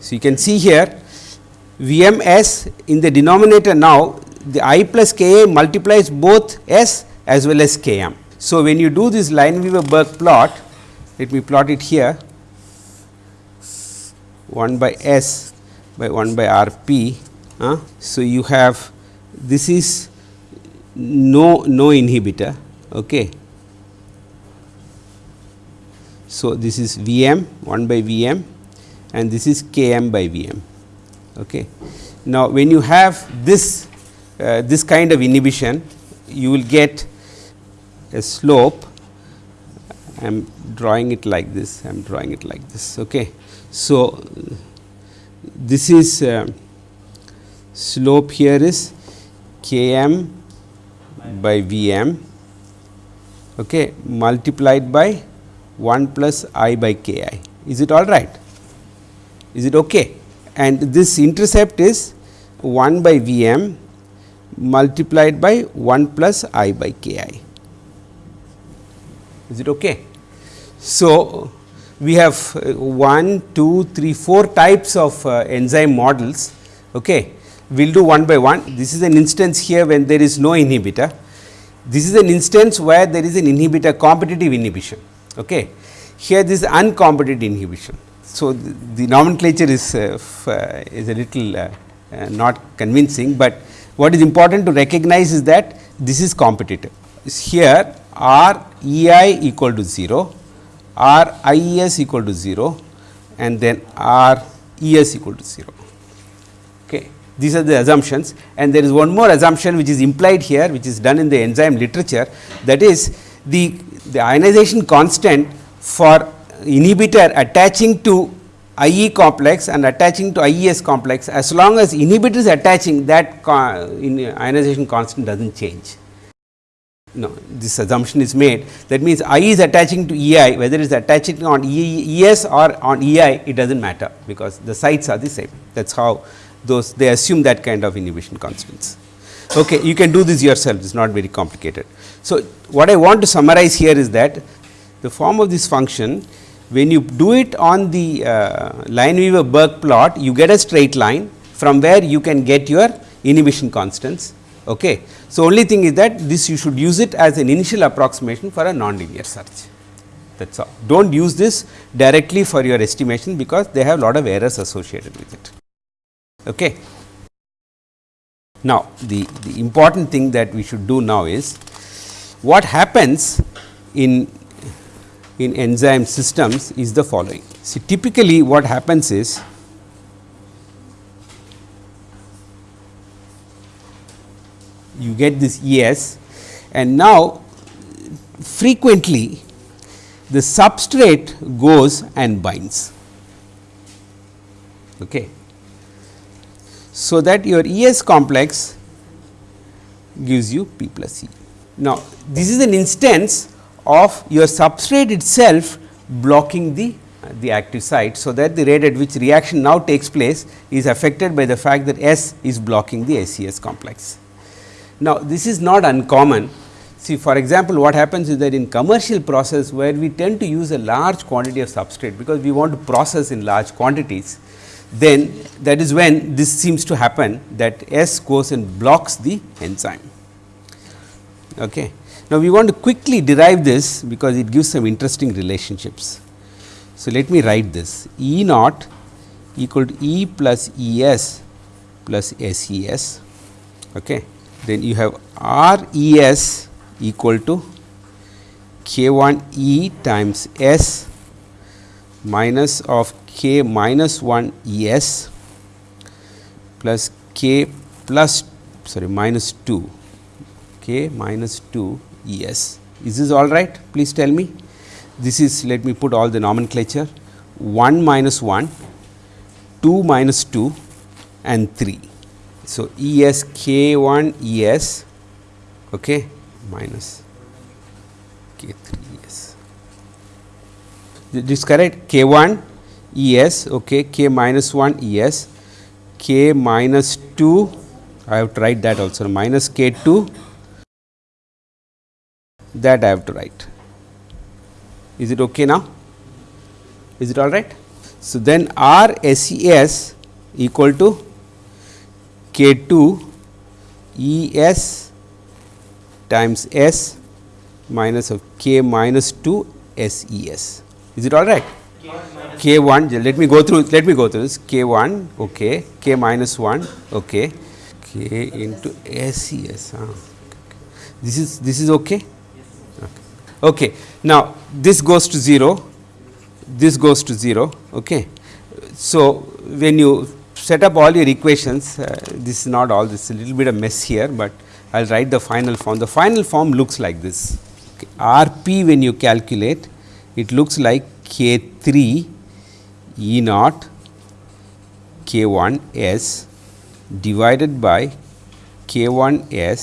so you can see here VMS in the denominator now the I plus Ka multiplies both S as well as Km. So, when you do this line Lineweaver Burk plot let me plot it here 1 by S by 1 by R p. Uh, so, you have this is no no inhibitor okay so, this is V m 1 by V m and this is K m by V m. Okay. Now, when you have this uh, this kind of inhibition you will get a slope I am drawing it like this I am drawing it like this. Okay. So, this is uh, slope here is K m by V m okay, multiplied by 1 plus i by k i. Is it all right? Is it okay? And this intercept is 1 by V m multiplied by 1 plus i by k i. Is it okay? So, we have uh, 1, 2, 3, 4 types of uh, enzyme models. Okay. We will do one by one. This is an instance here when there is no inhibitor. This is an instance where there is an inhibitor competitive inhibition. Okay. Here this is uncompetitive inhibition. So, the, the nomenclature is, uh, uh, is a little uh, uh, not convincing, but what is important to recognize is that this is competitive. Here R E I equal to 0, R I E S equal to 0 and then R E S equal to 0. Okay. These are the assumptions and there is one more assumption which is implied here which is done in the enzyme literature that is the, the ionization constant for inhibitor attaching to IE complex and attaching to IES complex as long as inhibitor is attaching that ionization constant does not change. No, this assumption is made that means I is attaching to EI whether it is attaching on ES or on EI it does not matter because the sites are the same that is how those they assume that kind of inhibition constants. Okay, you can do this yourself it is not very complicated. So, what I want to summarize here is that the form of this function when you do it on the uh, Lineweaver Burk plot, you get a straight line from where you can get your inhibition constants. Okay. So, only thing is that this you should use it as an initial approximation for a nonlinear search that is all. Do not use this directly for your estimation because they have a lot of errors associated with it. Okay. Now, the, the important thing that we should do now is what happens in in enzyme systems is the following. See typically what happens is you get this ES and now frequently the substrate goes and binds. Okay. So, that your ES complex gives you P plus E. Now, this is an instance of your substrate itself blocking the uh, the active site. So, that the rate at which reaction now takes place is affected by the fact that S is blocking the SES complex. Now, this is not uncommon. See for example, what happens is that in commercial process where we tend to use a large quantity of substrate because we want to process in large quantities, then that is when this seems to happen that S goes and blocks the enzyme. Okay. Now, we want to quickly derive this because it gives some interesting relationships. So, let me write this E naught equal to E plus E s plus S E s. Okay. Then you have R E s equal to K 1 E times S minus of K minus 1 E s plus K plus sorry minus 2 K minus 2 E s. Is this all right? Please tell me. This is let me put all the nomenclature 1 minus 1, 2 minus 2 and 3. So, E s k 1 E s okay, minus k 3 E s. This is correct k 1 E s okay, k minus 1 E s k minus 2 I have to write that also minus k 2 that I have to write. Is it okay now? Is it all right? So, then R S E S equal to K 2 E S times S minus of K minus 2 S E S. Is it all right? K 1 let me go through let me go through this K 1 okay K minus 1 okay K into S E S. This is this is okay Okay. Now, this goes to 0, this goes to 0. Okay. So, when you set up all your equations, uh, this is not all this is a little bit of mess here, but I will write the final form. The final form looks like this. Okay. R p when you calculate, it looks like k 3 E naught k 1 s divided by k 1 s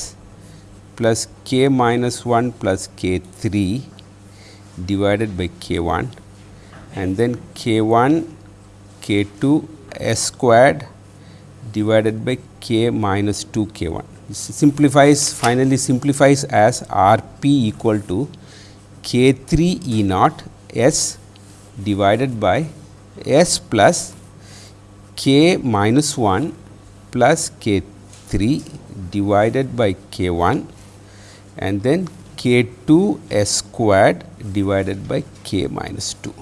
plus k minus 1 plus k 3 divided by k 1 and then k 1 k 2 s squared divided by k minus 2 k 1. This simplifies finally simplifies as R p equal to k 3 E naught s divided by s plus k minus 1 plus k 3 divided by k 1 and then k 2 s squared divided by k minus 2.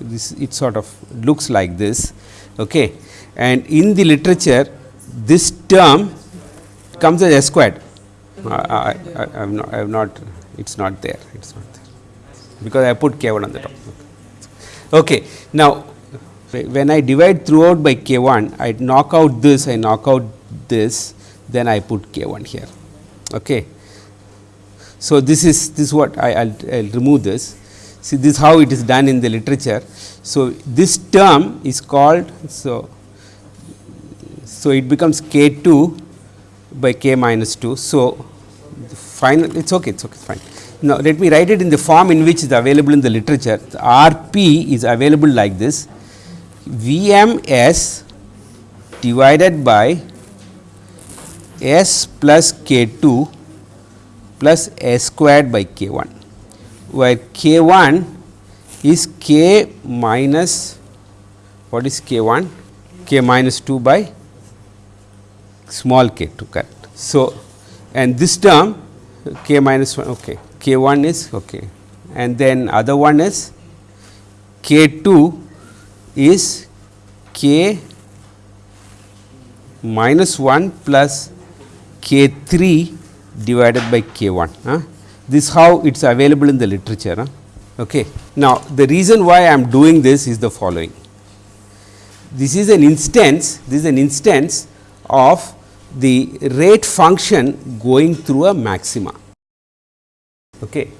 This it sort of looks like this okay. and in the literature this term comes as s squared. I, I, I have not, I have not it is not there it is not there because I put k 1 on the top. Okay. Now, When I divide throughout by k 1, I knock out this, I knock out this, then I put k 1 here. Okay. So, this is this is what I will remove this. See this how it is done in the literature. So, this term is called so so it becomes k 2 by k minus 2. So, final it is okay it is okay fine. Now, let me write it in the form in which is available in the literature. The R p is available like this V m s divided by s plus k 2 plus s squared by k 1, where k 1 is k minus what is k 1 k minus 2 by small k 2 correct. So, and this term k minus 1 okay k 1 is okay and then other one is k 2 is k minus 1 plus k 3 divided by k 1. Huh? This how it is available in the literature. Okay. Now, the reason why I am doing this is the following. This is an instance, this is an instance of the rate function going through a maxima. Okay.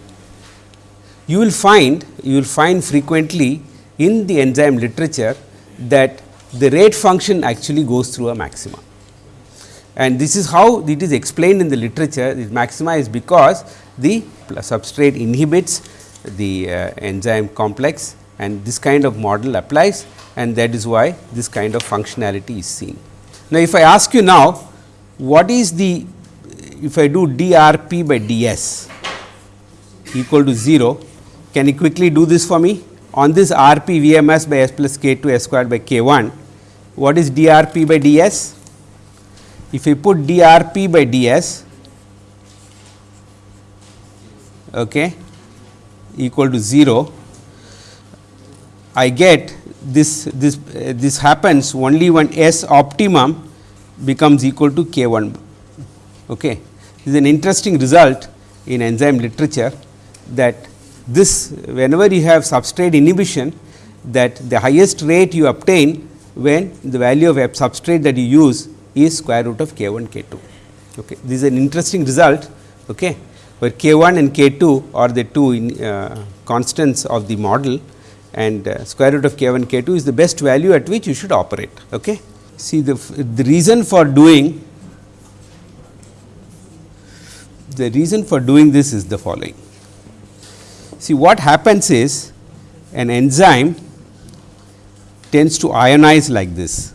You will find you will find frequently in the enzyme literature that the rate function actually goes through a maxima. And this is how it is explained in the literature this maxima is because the substrate inhibits the uh, enzyme complex and this kind of model applies and that is why this kind of functionality is seen. Now, if I ask you now what is the if I do dRp by ds equal to 0. Can you quickly do this for me? On this R p V m s by s plus k 2 s squared by k 1, what is d R p by d s? If we put d R p by d s okay, equal to 0, I get this this uh, this happens only when S optimum becomes equal to k 1. Okay. This is an interesting result in enzyme literature that this whenever you have substrate inhibition that the highest rate you obtain when the value of substrate that you use is square root of k 1 k 2. Okay. This is an interesting result okay, where k 1 and k 2 are the two in, uh, constants of the model and uh, square root of k 1 k 2 is the best value at which you should operate. Okay. See the, the reason for doing the reason for doing this is the following. See what happens is an enzyme tends to ionize like this.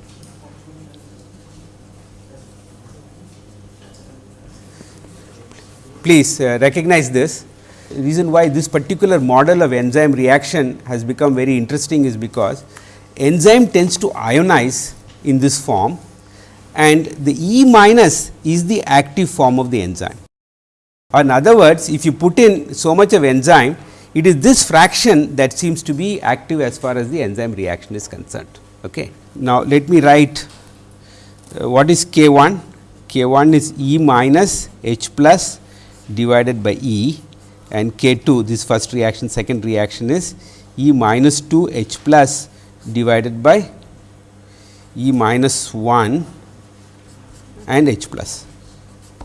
Please uh, recognize this. The reason why this particular model of enzyme reaction has become very interesting is because enzyme tends to ionize in this form and the E minus is the active form of the enzyme. In other words, if you put in so much of enzyme, it is this fraction that seems to be active as far as the enzyme reaction is concerned. Okay. Now, let me write uh, what is K 1? K 1 is E minus H plus divided by E and K 2 this first reaction second reaction is E minus 2 H plus divided by E minus 1 and H plus.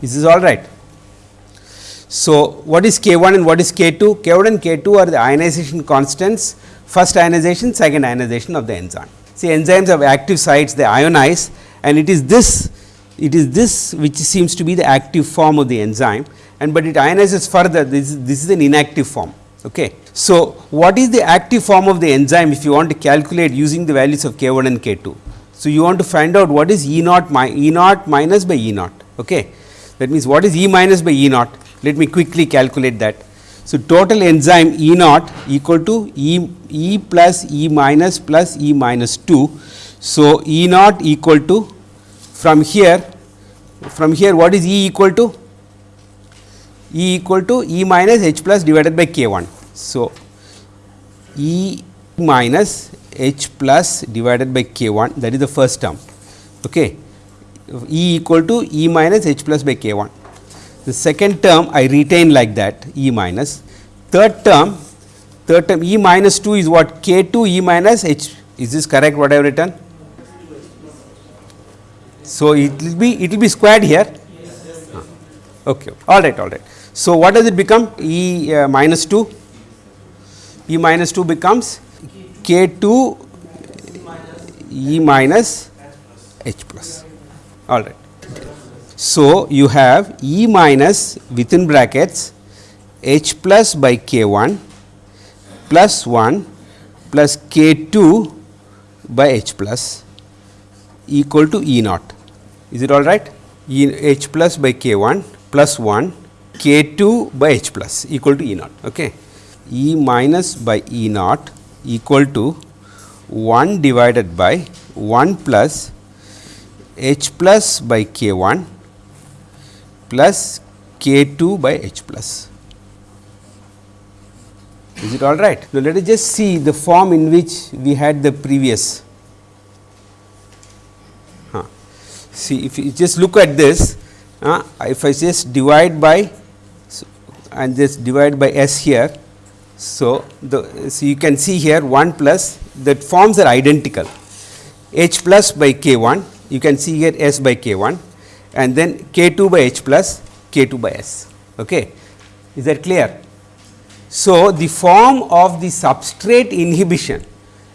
This is all right? So, what is K 1 and what is K 2? K 1 and K 2 are the ionization constants, first ionization, second ionization of the enzyme. See enzymes have active sites, they ionize and it is this, it is this which seems to be the active form of the enzyme and but it ionizes further, this, this is an inactive form. Okay. So, what is the active form of the enzyme if you want to calculate using the values of K 1 and K 2? So, you want to find out what is E naught, e naught minus by E naught. Okay. That means, what is E minus by E naught? Let me quickly calculate that. So, total enzyme E naught equal to E, e plus E minus plus E minus 2. So, E naught equal to from here from here what is E equal to? E equal to E minus H plus divided by K 1. So, E minus H plus divided by K 1 that is the first term. Okay. E equal to E minus H plus by K 1 the second term I retain like that E minus. Third term, third term E minus 2 is what K 2 E minus H Is this correct what I have written? So, it will be it will be squared here. Okay. All right. All right. So, what does it become? E uh, minus 2. E minus 2 becomes k 2 E minus H plus. All right. So, you have E minus within brackets H plus by k 1 plus 1 plus k 2 by H plus equal to E naught. Is it all right? E H plus by k 1 plus 1 k 2 by H plus equal to E naught. Okay. E minus by E naught equal to 1 divided by 1 plus H plus by k 1 plus k 2 by H plus. Is it all right? Now, let us just see the form in which we had the previous see if you just look at this uh, if I just divide by so, and just divide by s here. So, the so you can see here 1 plus that forms are identical h plus by k 1 you can see here s by k 1 and then k 2 by h plus k 2 by s. Okay. Is that clear? So, the form of the substrate inhibition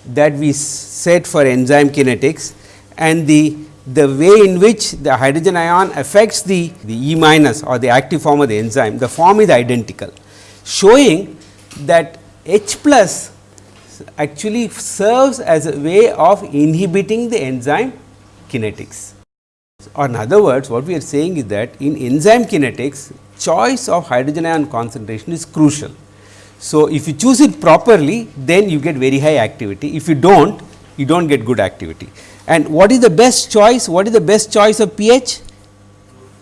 that we set for enzyme kinetics and the the way in which the hydrogen ion affects the, the E minus or the active form of the enzyme, the form is identical, showing that H plus actually serves as a way of inhibiting the enzyme kinetics. Or in other words, what we are saying is that in enzyme kinetics, choice of hydrogen ion concentration is crucial. So, if you choose it properly, then you get very high activity. If you do not, you do not get good activity. And what is the best choice? What is the best choice of pH?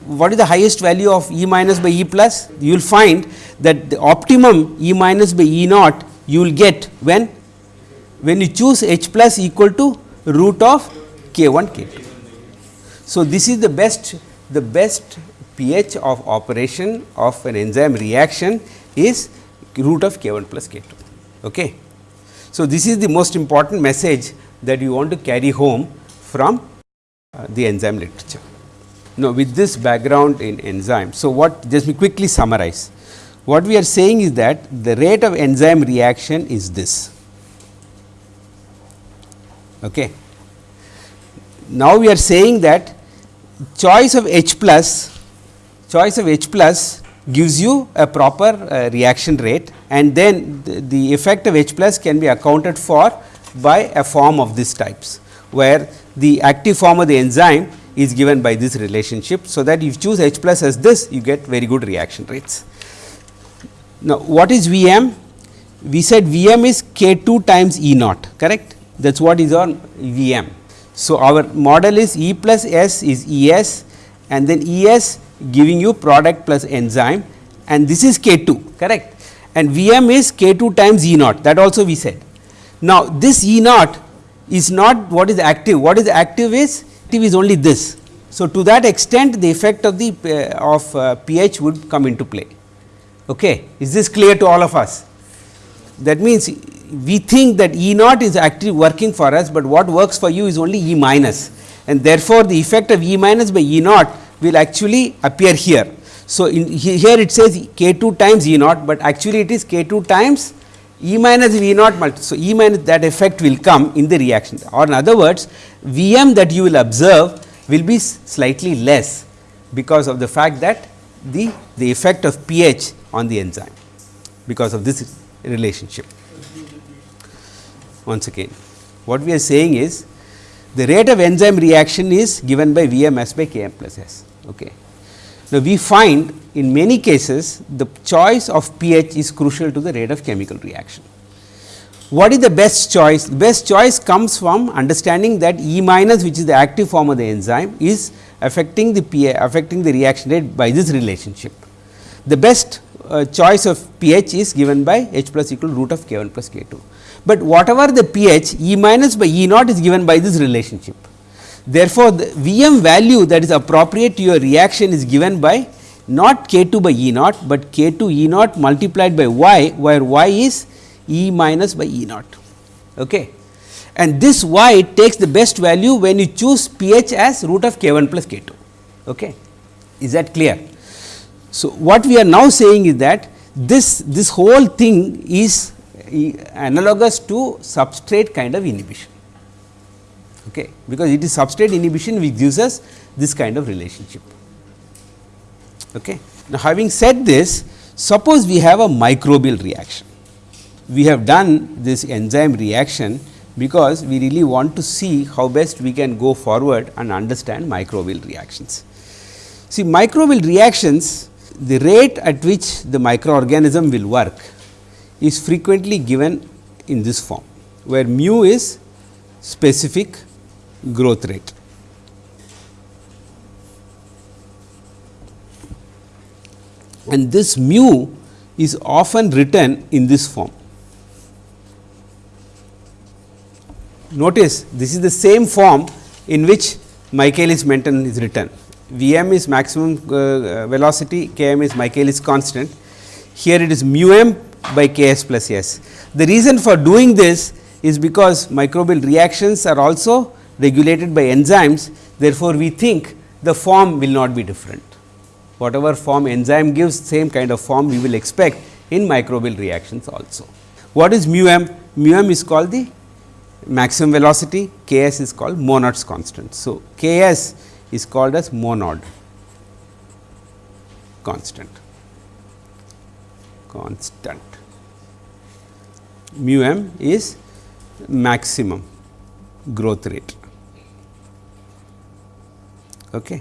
What is the highest value of E minus by E plus? You will find that the optimum E minus by E naught you will get when when you choose H plus equal to root of K 1 K 2. So, this is the best the best pH of operation of an enzyme reaction is root of K 1 plus K 2. Okay. So, this is the most important message that you want to carry home from uh, the enzyme literature. Now, with this background in enzyme, so what just me quickly summarize. What we are saying is that the rate of enzyme reaction is this. Okay. Now, we are saying that choice of H plus, choice of H plus gives you a proper uh, reaction rate and then the, the effect of H plus can be accounted for by a form of these types, where the active form of the enzyme is given by this relationship. So, that if you choose H plus as this you get very good reaction rates. Now, what is V m? We said V m is K 2 times E naught correct that is what is our V m. So, our model is E plus S is E s and then E s giving you product plus enzyme and this is K 2 correct and V m is K 2 times E naught that also we said. Now, this E naught is not what is active, what is active is active is only this. So, to that extent the effect of the uh, of uh, pH would come into play. Okay. Is this clear to all of us? That means, we think that E naught is actually working for us, but what works for you is only E minus and therefore, the effect of E minus by E naught will actually appear here. So, in here it says k 2 times E naught, but actually it is k 2 times E minus V naught. So, E minus that effect will come in the reaction or in other words V m that you will observe will be slightly less because of the fact that the, the effect of pH on the enzyme because of this relationship. Once again what we are saying is the rate of enzyme reaction is given by V m s by K m plus s. Okay. Now, we find in many cases the choice of pH is crucial to the rate of chemical reaction. What is the best choice? The best choice comes from understanding that E minus which is the active form of the enzyme is affecting the pH affecting the reaction rate by this relationship. The best uh, choice of pH is given by H plus equal root of K 1 plus K 2, but whatever the pH E minus by E naught is given by this relationship. Therefore, the V m value that is appropriate to your reaction is given by not k 2 by E naught, but k 2 E naught multiplied by y, where y is E minus by E naught. Okay. and this y takes the best value when you choose pH as root of k 1 plus k 2. Okay. Is that clear? So, what we are now saying is that this, this whole thing is analogous to substrate kind of inhibition, okay, because it is substrate inhibition which gives us this kind of relationship. Okay. Now, having said this, suppose we have a microbial reaction. We have done this enzyme reaction because we really want to see how best we can go forward and understand microbial reactions. See microbial reactions the rate at which the microorganism will work is frequently given in this form, where mu is specific growth rate. And this mu is often written in this form. Notice this is the same form in which Michaelis Menten is written. V m is maximum uh, velocity, K m is Michaelis constant. Here it is mu m by K s plus s. The reason for doing this is because microbial reactions are also regulated by enzymes. Therefore, we think the form will not be different. Whatever form enzyme gives same kind of form we will expect in microbial reactions also. What is mu m? Mu m is called the maximum velocity, K s is called Monod's constant. So, K s is called as monod constant constant mu m is maximum growth rate okay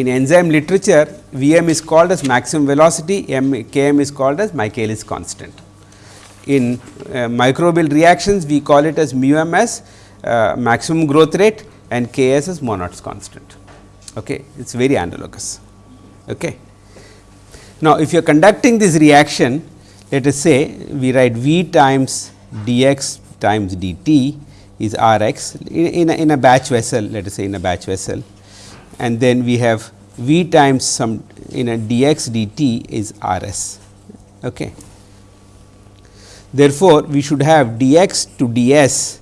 in enzyme literature Vm is called as maximum velocity m Km is called as Michaelis constant in uh, microbial reactions we call it as mu m as uh, maximum growth rate and K s is Monod's constant. Okay. It is very analogous. Okay. Now, if you are conducting this reaction, let us say we write V times d x times d t is R x in, in, a, in a batch vessel, let us say in a batch vessel and then we have V times some in a d x d t is R s. Okay. Therefore, we should have d x to d s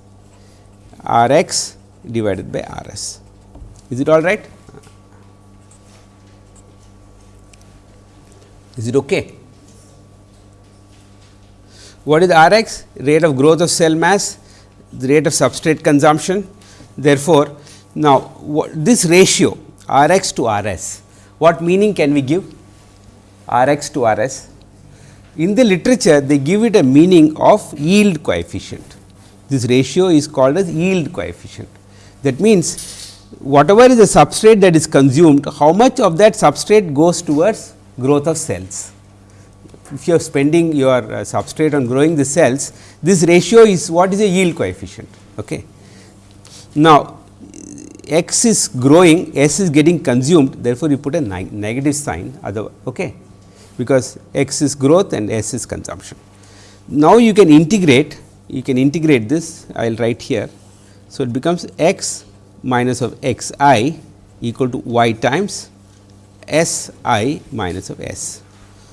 R x divided by R s. Is it all right? Is it okay? What is R x? Rate of growth of cell mass, the rate of substrate consumption. Therefore, now this ratio R x to R s, what meaning can we give R x to R s? In the literature, they give it a meaning of yield coefficient. This ratio is called as yield coefficient. That means, whatever is the substrate that is consumed, how much of that substrate goes towards growth of cells. If you are spending your uh, substrate on growing the cells, this ratio is what is a yield coefficient. Okay. Now, x is growing, s is getting consumed, therefore, you put a negative sign other okay, because x is growth and s is consumption. Now, you can integrate, you can integrate this, I will write here so, it becomes x minus of x i equal to y times s i minus of s.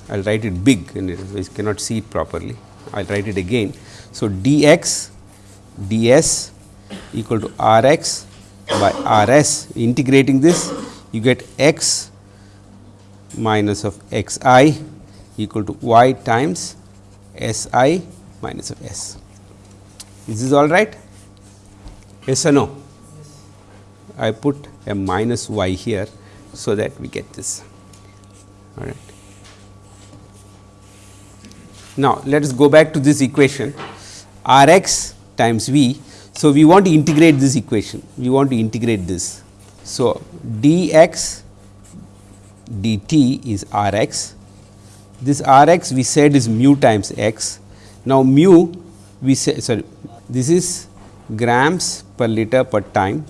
I will write it big and we cannot see it properly. I will write it again. So, d x d s equal to r x by r s integrating this you get x minus of x i equal to y times s i minus of s. Is this all right? Yes or no? I put a minus y here, so that we get this. All right. Now, let us go back to this equation r x times v. So, we want to integrate this equation, we want to integrate this. So, d x dt is r x, this r x we said is mu times x. Now, mu we say sorry this is grams per liter per time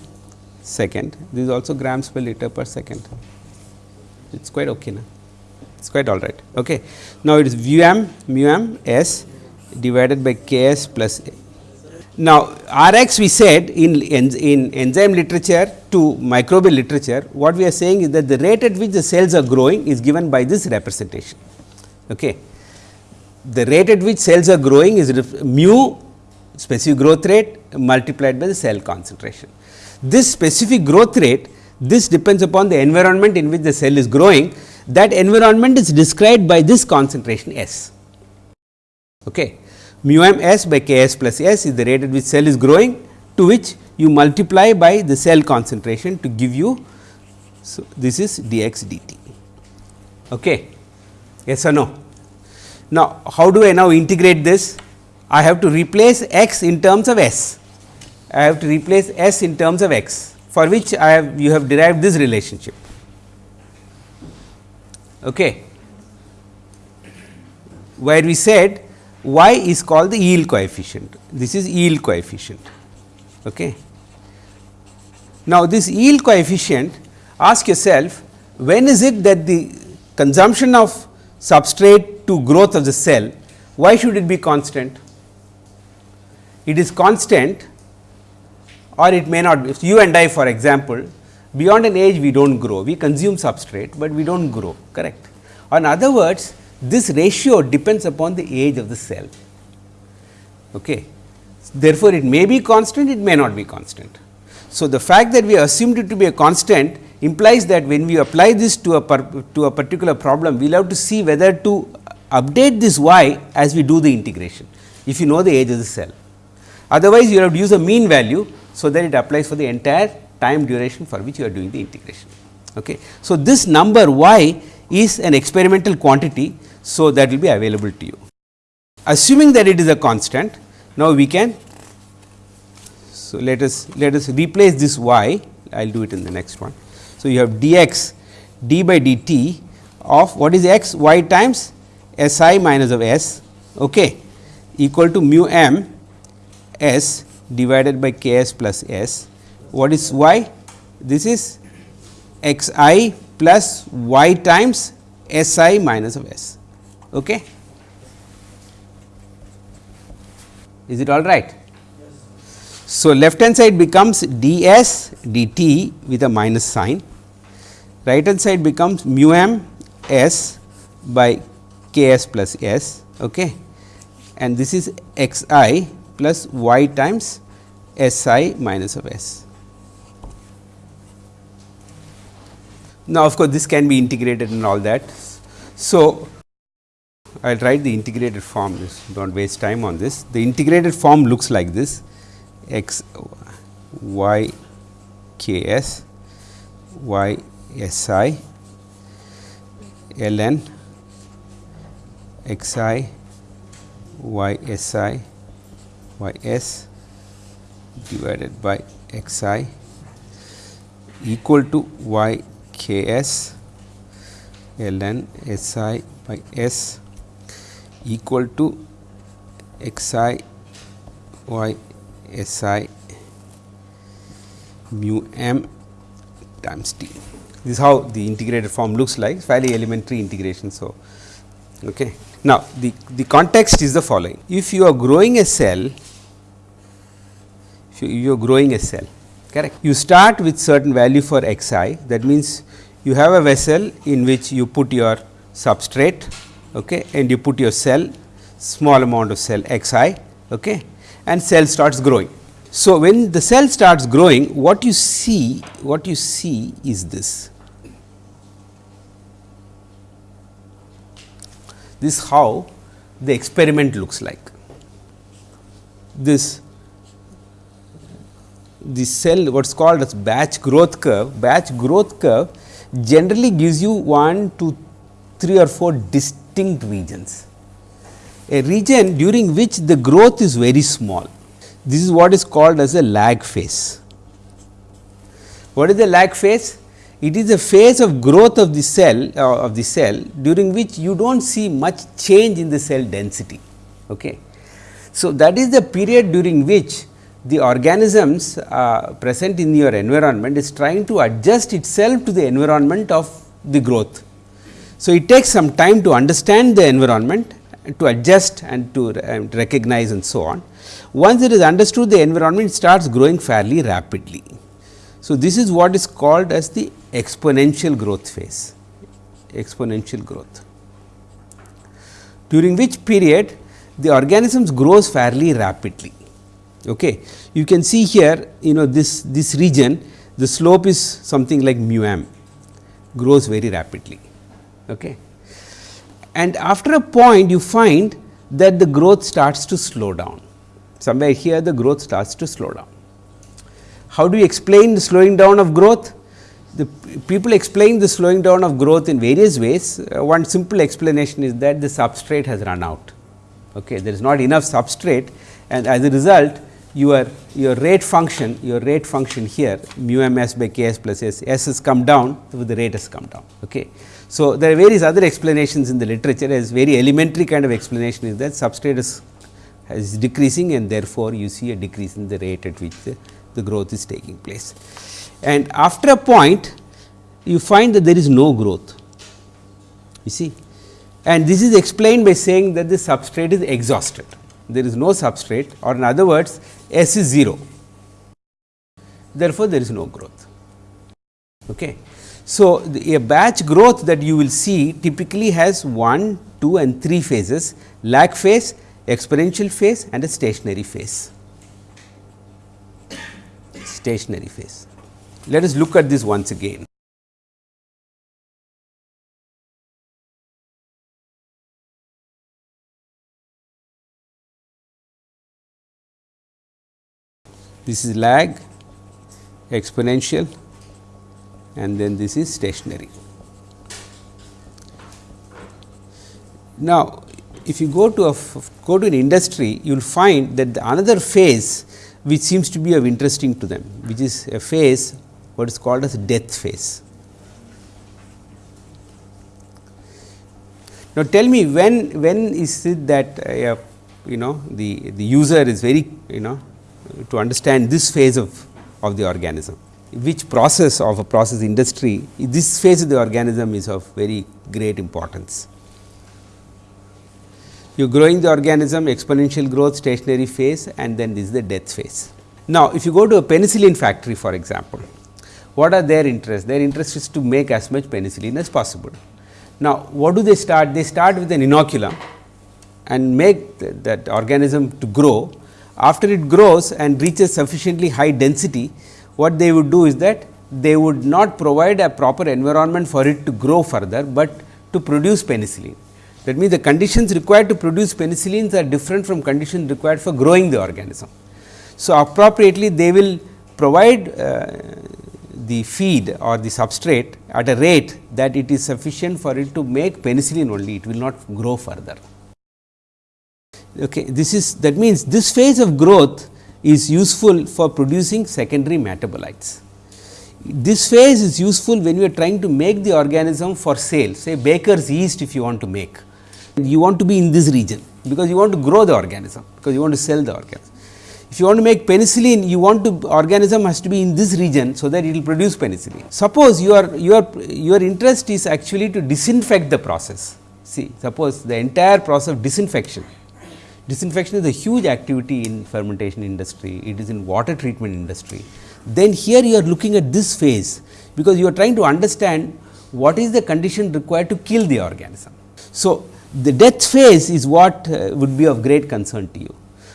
second. This is also grams per liter per second. It is quite okay now. It is quite all right. Okay. Now, it is v m mu m s divided by k s plus a. Now, R x we said in, in, in enzyme literature to microbial literature, what we are saying is that the rate at which the cells are growing is given by this representation. Okay. The rate at which cells are growing is mu specific growth rate multiplied by the cell concentration. This specific growth rate this depends upon the environment in which the cell is growing that environment is described by this concentration S. Okay. Mu m s by k s plus s is the rate at which cell is growing to which you multiply by the cell concentration to give you. So, this is dx dt. Okay. Yes or no? Now, how do I now integrate this? I have to replace x in terms of s. I have to replace s in terms of x for which I have you have derived this relationship. Okay. Where we said y is called the yield coefficient, this is yield coefficient. Okay. Now, this yield coefficient ask yourself when is it that the consumption of substrate to growth of the cell, why should it be constant? It is constant or it may not be. You and I for example, beyond an age we do not grow, we consume substrate, but we do not grow correct. Or in other words, this ratio depends upon the age of the cell. Okay. Therefore, it may be constant, it may not be constant. So, the fact that we assumed it to be a constant implies that when we apply this to a to a particular problem, we will have to see whether to update this y as we do the integration, if you know the age of the cell. Otherwise, you have to use a mean value, so that it applies for the entire time duration for which you are doing the integration. Okay. So, this number y is an experimental quantity, so that will be available to you. Assuming that it is a constant, now we can so let us let us replace this y I will do it in the next one. So, you have dx d by dt of what is x y times s i minus of s okay, equal to mu m s divided by k s plus s. What is y? This is x i plus y times s i minus of s. Okay. Is it all right? So, left hand side becomes d s d t with a minus sign, right hand side becomes mu m s by k s plus s okay. and this is x i plus y times s i minus of s. Now, of course, this can be integrated and all that. So, I will write the integrated form this do not waste time on this. The integrated form looks like this x y k s y s i l n x i y s i y s divided by x i equal to y k s ln s i by s equal to x i y s i mu m times t. This is how the integrated form looks like fairly elementary integration. So, okay. now the, the context is the following if you are growing a cell you are growing a cell correct. You start with certain value for x i that means, you have a vessel in which you put your substrate okay, and you put your cell small amount of cell x i okay, and cell starts growing. So, when the cell starts growing what you see what you see is this. This how the experiment looks like. This the cell what is called as batch growth curve, batch growth curve generally gives you 1 to 3 or 4 distinct regions. A region during which the growth is very small. This is what is called as a lag phase. What is the lag phase? It is a phase of growth of the cell uh, of the cell during which you do not see much change in the cell density. Okay. So, that is the period during which the organisms uh, present in your environment is trying to adjust itself to the environment of the growth. So, it takes some time to understand the environment to adjust and to uh, recognize and so on. Once it is understood the environment starts growing fairly rapidly. So, this is what is called as the exponential growth phase, exponential growth, during which period the organisms grows fairly rapidly Okay. You can see here you know this, this region the slope is something like mu m grows very rapidly. Okay. And after a point you find that the growth starts to slow down somewhere here the growth starts to slow down. How do you explain the slowing down of growth? The people explain the slowing down of growth in various ways. Uh, one simple explanation is that the substrate has run out. Okay. There is not enough substrate and as a result your your rate function your rate function here mu m s by k s plus s s has come down so the rate has come down. Okay. So, there are various other explanations in the literature as very elementary kind of explanation is that substrate is, is decreasing and therefore, you see a decrease in the rate at which the, the growth is taking place. And after a point you find that there is no growth you see and this is explained by saying that the substrate is exhausted there is no substrate or in other words S is 0. Therefore, there is no growth. Okay. So, the, a batch growth that you will see typically has 1, 2 and 3 phases lag phase, exponential phase and a stationary phase. Stationary phase. Let us look at this once again. This is lag exponential and then this is stationary. Now, if you go to a go to an industry you will find that the another phase which seems to be of interesting to them which is a phase what is called as death phase. Now, tell me when when is it that uh, you know the the user is very you know to understand this phase of, of the organism. Which process of a process industry, this phase of the organism is of very great importance. You are growing the organism exponential growth stationary phase and then this is the death phase. Now, if you go to a penicillin factory for example, what are their interests? Their interest is to make as much penicillin as possible. Now, what do they start? They start with an inoculum and make that organism to grow after it grows and reaches sufficiently high density, what they would do is that they would not provide a proper environment for it to grow further, but to produce penicillin. That means, the conditions required to produce penicillins are different from conditions required for growing the organism. So, appropriately they will provide uh, the feed or the substrate at a rate that it is sufficient for it to make penicillin only, it will not grow further. Okay, this is that means this phase of growth is useful for producing secondary metabolites. This phase is useful when you are trying to make the organism for sale say baker's yeast if you want to make. You want to be in this region because you want to grow the organism because you want to sell the organism. If you want to make penicillin, you want to organism has to be in this region, so that it will produce penicillin. Suppose your your your interest is actually to disinfect the process. See, suppose the entire process of disinfection Disinfection is a huge activity in fermentation industry, it is in water treatment industry. Then here you are looking at this phase, because you are trying to understand what is the condition required to kill the organism. So, the death phase is what uh, would be of great concern to you.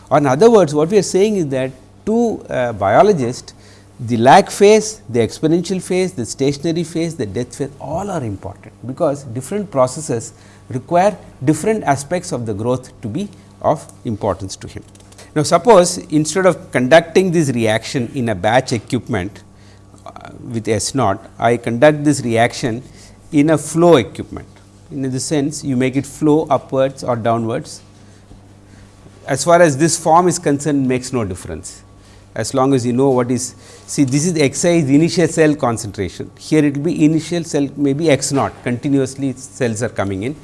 Or in other words, what we are saying is that to uh, biologists, the lag phase, the exponential phase, the stationary phase, the death phase all are important, because different processes require different aspects of the growth to be of importance to him. Now, suppose instead of conducting this reaction in a batch equipment uh, with S naught, I conduct this reaction in a flow equipment. In the sense, you make it flow upwards or downwards. As far as this form is concerned, makes no difference. As long as you know what is, see this is xi is initial cell concentration. Here it will be initial cell maybe x naught, continuously cells are coming in,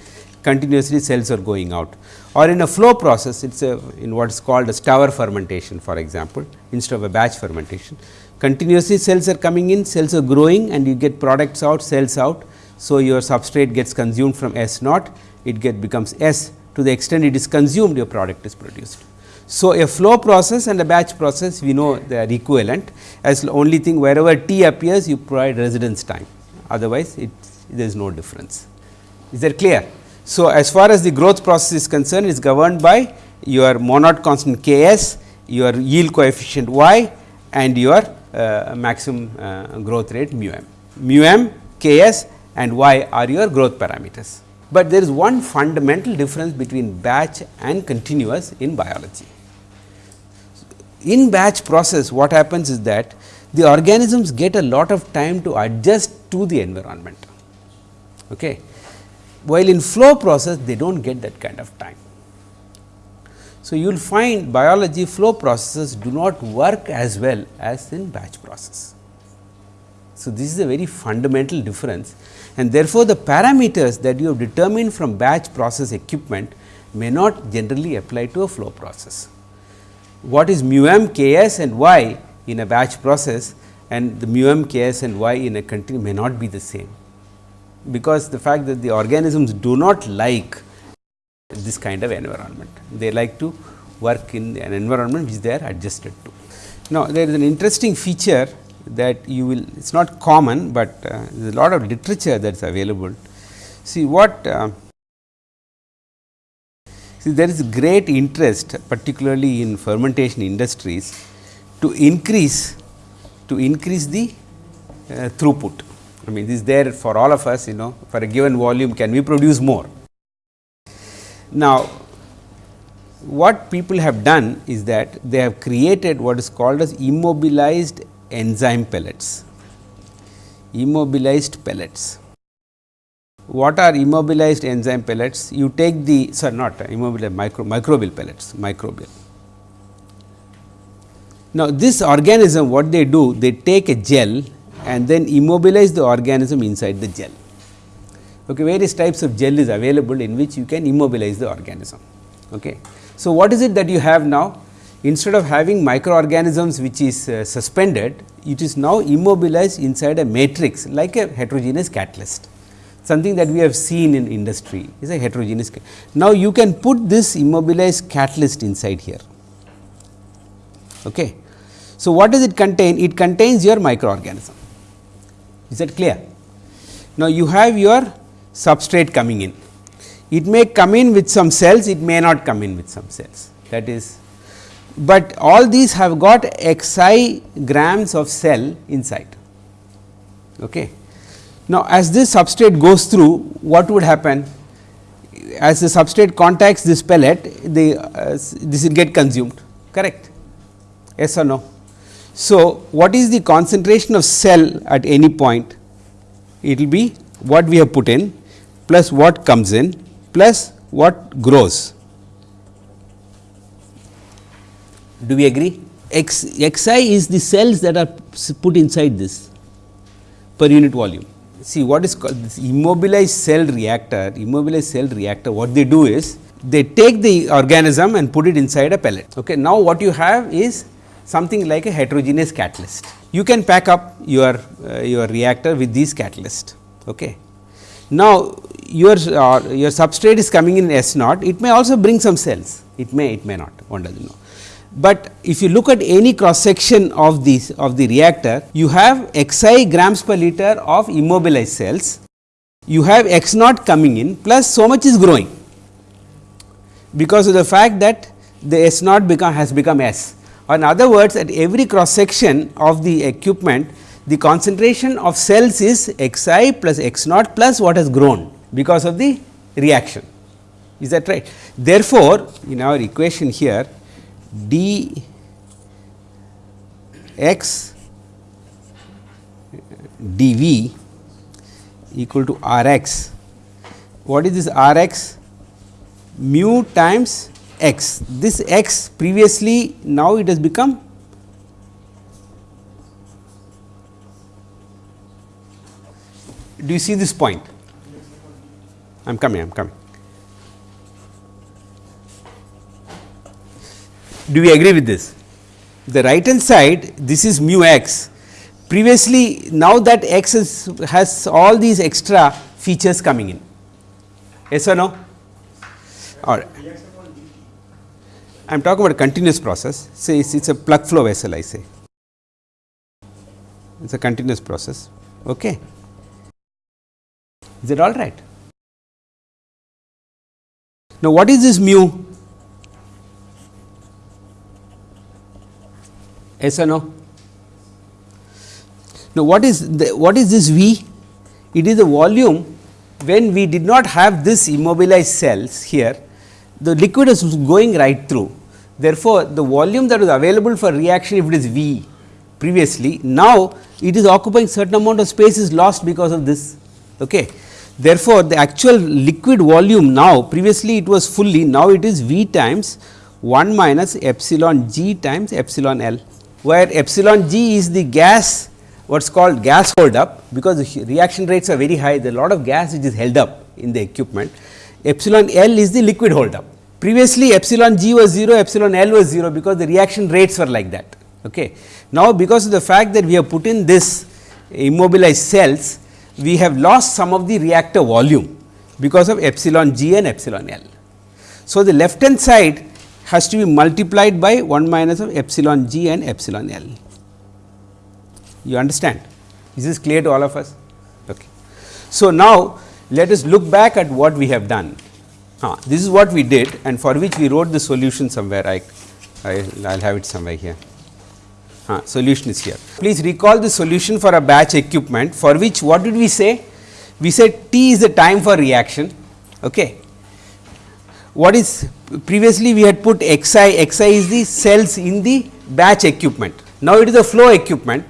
continuously cells are going out or in a flow process it is a in what is called a stour fermentation for example, instead of a batch fermentation. Continuously cells are coming in, cells are growing and you get products out, cells out. So, your substrate gets consumed from S naught, it get becomes S to the extent it is consumed your product is produced. So, a flow process and a batch process we know they are equivalent as only thing wherever T appears you provide residence time otherwise it there is no difference. Is that clear? So, as far as the growth process is concerned is governed by your monod constant K s your yield coefficient y and your uh, maximum uh, growth rate mu m. Mu m, k s and y are your growth parameters. But there is one fundamental difference between batch and continuous in biology. In batch process what happens is that the organisms get a lot of time to adjust to the environment. Okay. While in flow process they do not get that kind of time. So, you will find biology flow processes do not work as well as in batch process. So, this is a very fundamental difference and therefore, the parameters that you have determined from batch process equipment may not generally apply to a flow process. What is mu m, k s and y in a batch process and the mu m, k s and y in a continue may not be the same, because the fact that the organisms do not like this kind of environment. They like to work in an environment which they are adjusted to. Now, there is an interesting feature that you will it is not common, but uh, there is a lot of literature that is available. See what uh, see there is great interest particularly in fermentation industries to increase to increase the uh, throughput. I mean this is there for all of us you know for a given volume can we produce more. Now, what people have done is that they have created what is called as immobilized enzyme pellets, immobilized pellets. What are immobilized enzyme pellets? You take the sorry not immobilized micro, microbial pellets, microbial. Now, this organism what they do? They take a gel and then immobilize the organism inside the gel. Okay, various types of gel is available in which you can immobilize the organism. Okay. So, what is it that you have now? instead of having microorganisms which is uh, suspended, it is now immobilized inside a matrix like a heterogeneous catalyst. Something that we have seen in industry is a heterogeneous. Now, you can put this immobilized catalyst inside here. Okay. So, what does it contain? It contains your microorganism. Is that clear? Now, you have your substrate coming in. It may come in with some cells, it may not come in with some cells. That is but all these have got xi grams of cell inside. Okay. Now, as this substrate goes through what would happen as the substrate contacts this pellet the uh, this will get consumed correct yes or no. So, what is the concentration of cell at any point it will be what we have put in plus what comes in plus what grows Do we agree? X, xi is the cells that are put inside this per unit volume. See what is called this immobilized cell reactor, immobilized cell reactor what they do is they take the organism and put it inside a pellet. Okay. Now, what you have is something like a heterogeneous catalyst. You can pack up your, uh, your reactor with these catalyst. Okay. Now, your, uh, your substrate is coming in S naught, it may also bring some cells, it may, it may not, one does not know but if you look at any cross section of this of the reactor, you have xi grams per liter of immobilized cells, you have x naught coming in plus so much is growing, because of the fact that the S naught become has become S. In other words at every cross section of the equipment, the concentration of cells is xi plus x naught plus what has grown because of the reaction. Is that right? Therefore, in our equation here d x dv equal to r x. What is this r x? Mu times x. This x previously now it has become do you see this point? I am coming, I am coming. Do we agree with this? The right hand side this is mu x previously now that x is, has all these extra features coming in yes or no all right. I am talking about a continuous process. Say it is a plug flow vessel I say. It is a continuous process. Okay. Is it all right? Now what is this mu? Yes or no? Now, what is the, what is this V? It is the volume. When we did not have this immobilized cells here, the liquid is going right through. Therefore, the volume that was available for reaction if it is V previously, now it is occupying certain amount of space is lost because of this. Okay. Therefore, the actual liquid volume now previously it was fully now it is V times 1 minus epsilon g times epsilon L, where epsilon g is the gas what is called gas hold up because the reaction rates are very high there a lot of gas which is held up in the equipment. Epsilon L is the liquid hold up. Previously epsilon g was 0, epsilon L was 0 because the reaction rates were like that. Okay. Now, because of the fact that we have put in this immobilized cells, we have lost some of the reactor volume because of epsilon g and epsilon L. So, the left hand side has to be multiplied by 1 minus of epsilon g and epsilon L. You understand? Is this clear to all of us? Okay. So, now let us look back at what we have done. Ah, this is what we did and for which we wrote the solution somewhere. I, I will have it somewhere here. Ah, solution is here. Please recall the solution for a batch equipment for which what did we say? We said T is the time for reaction. Okay. What is previously we had put xi, xi is the cells in the batch equipment. Now, it is a flow equipment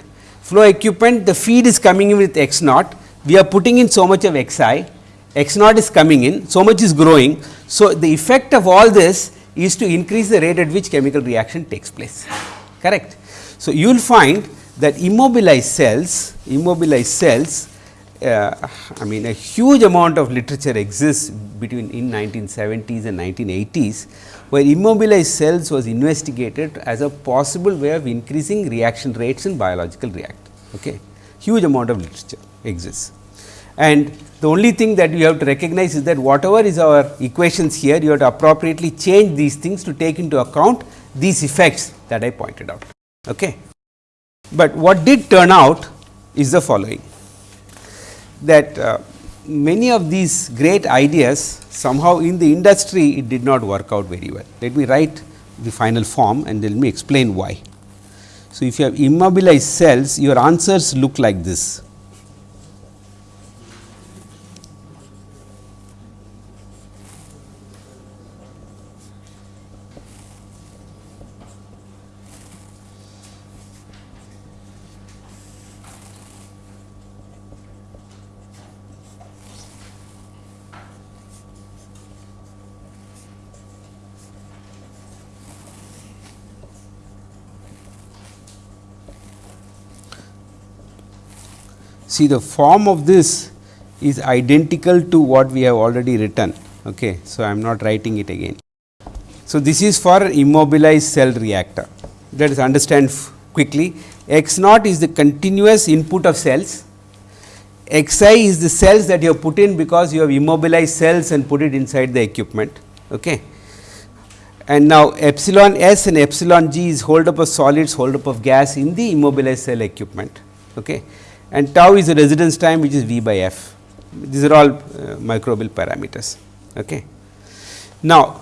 flow equipment the feed is coming in with x naught, we are putting in so much of x i, x naught is coming in, so much is growing. So, the effect of all this is to increase the rate at which chemical reaction takes place, correct. So, you will find that immobilized cells, immobilized cells uh, I mean a huge amount of literature exists between in 1970s and 1980s, where immobilized cells was investigated as a possible way of increasing reaction rates in biological reactors okay. huge amount of literature exists. And the only thing that you have to recognize is that whatever is our equations here, you have to appropriately change these things to take into account these effects that I pointed out. Okay. But what did turn out is the following that uh, many of these great ideas somehow in the industry it did not work out very well. Let me write the final form and let me explain why. So, if you have immobilized cells, your answers look like this. See the form of this is identical to what we have already written. Okay. So, I am not writing it again. So, this is for immobilized cell reactor let us understand quickly x naught is the continuous input of cells, x i is the cells that you have put in because you have immobilized cells and put it inside the equipment. Okay. And now, epsilon s and epsilon g is hold up of solids, hold up of gas in the immobilized cell equipment. Okay and tau is the residence time which is V by f. These are all uh, microbial parameters. Okay. Now,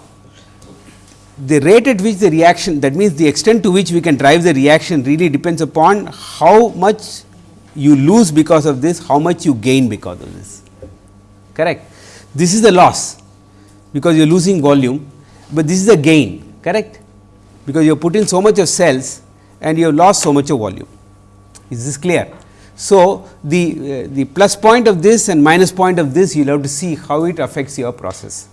the rate at which the reaction that means the extent to which we can drive the reaction really depends upon how much you lose because of this, how much you gain because of this correct. This is the loss because you are losing volume, but this is the gain correct because you have put in so much of cells and you have lost so much of volume. Is this clear? So, the, uh, the plus point of this and minus point of this you will have to see how it affects your process.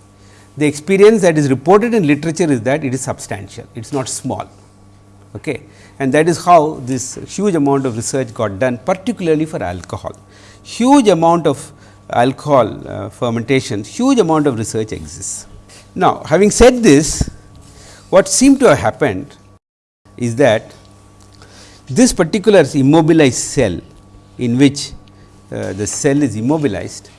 The experience that is reported in literature is that it is substantial, it is not small. Okay. And that is how this huge amount of research got done particularly for alcohol. Huge amount of alcohol uh, fermentation, huge amount of research exists. Now, having said this, what seemed to have happened is that this particular immobilized cell in which uh, the cell is immobilized,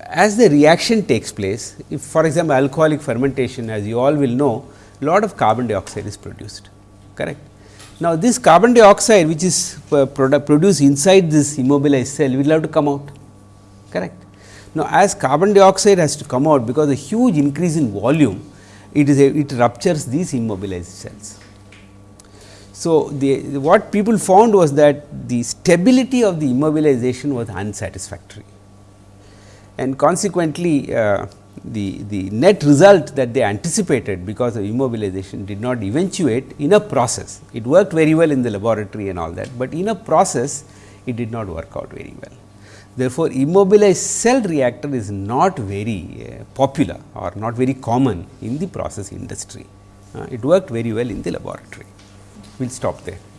as the reaction takes place, if for example, alcoholic fermentation as you all will know, a lot of carbon dioxide is produced, correct. Now, this carbon dioxide which is uh, produced inside this immobilized cell will have to come out, correct. Now, as carbon dioxide has to come out because a huge increase in volume, it is a, it ruptures these immobilized cells. So, the, what people found was that the stability of the immobilization was unsatisfactory and consequently, uh, the, the net result that they anticipated because of immobilization did not eventuate in a process. It worked very well in the laboratory and all that, but in a process it did not work out very well. Therefore, immobilized cell reactor is not very uh, popular or not very common in the process industry. Uh, it worked very well in the laboratory. Will stop there.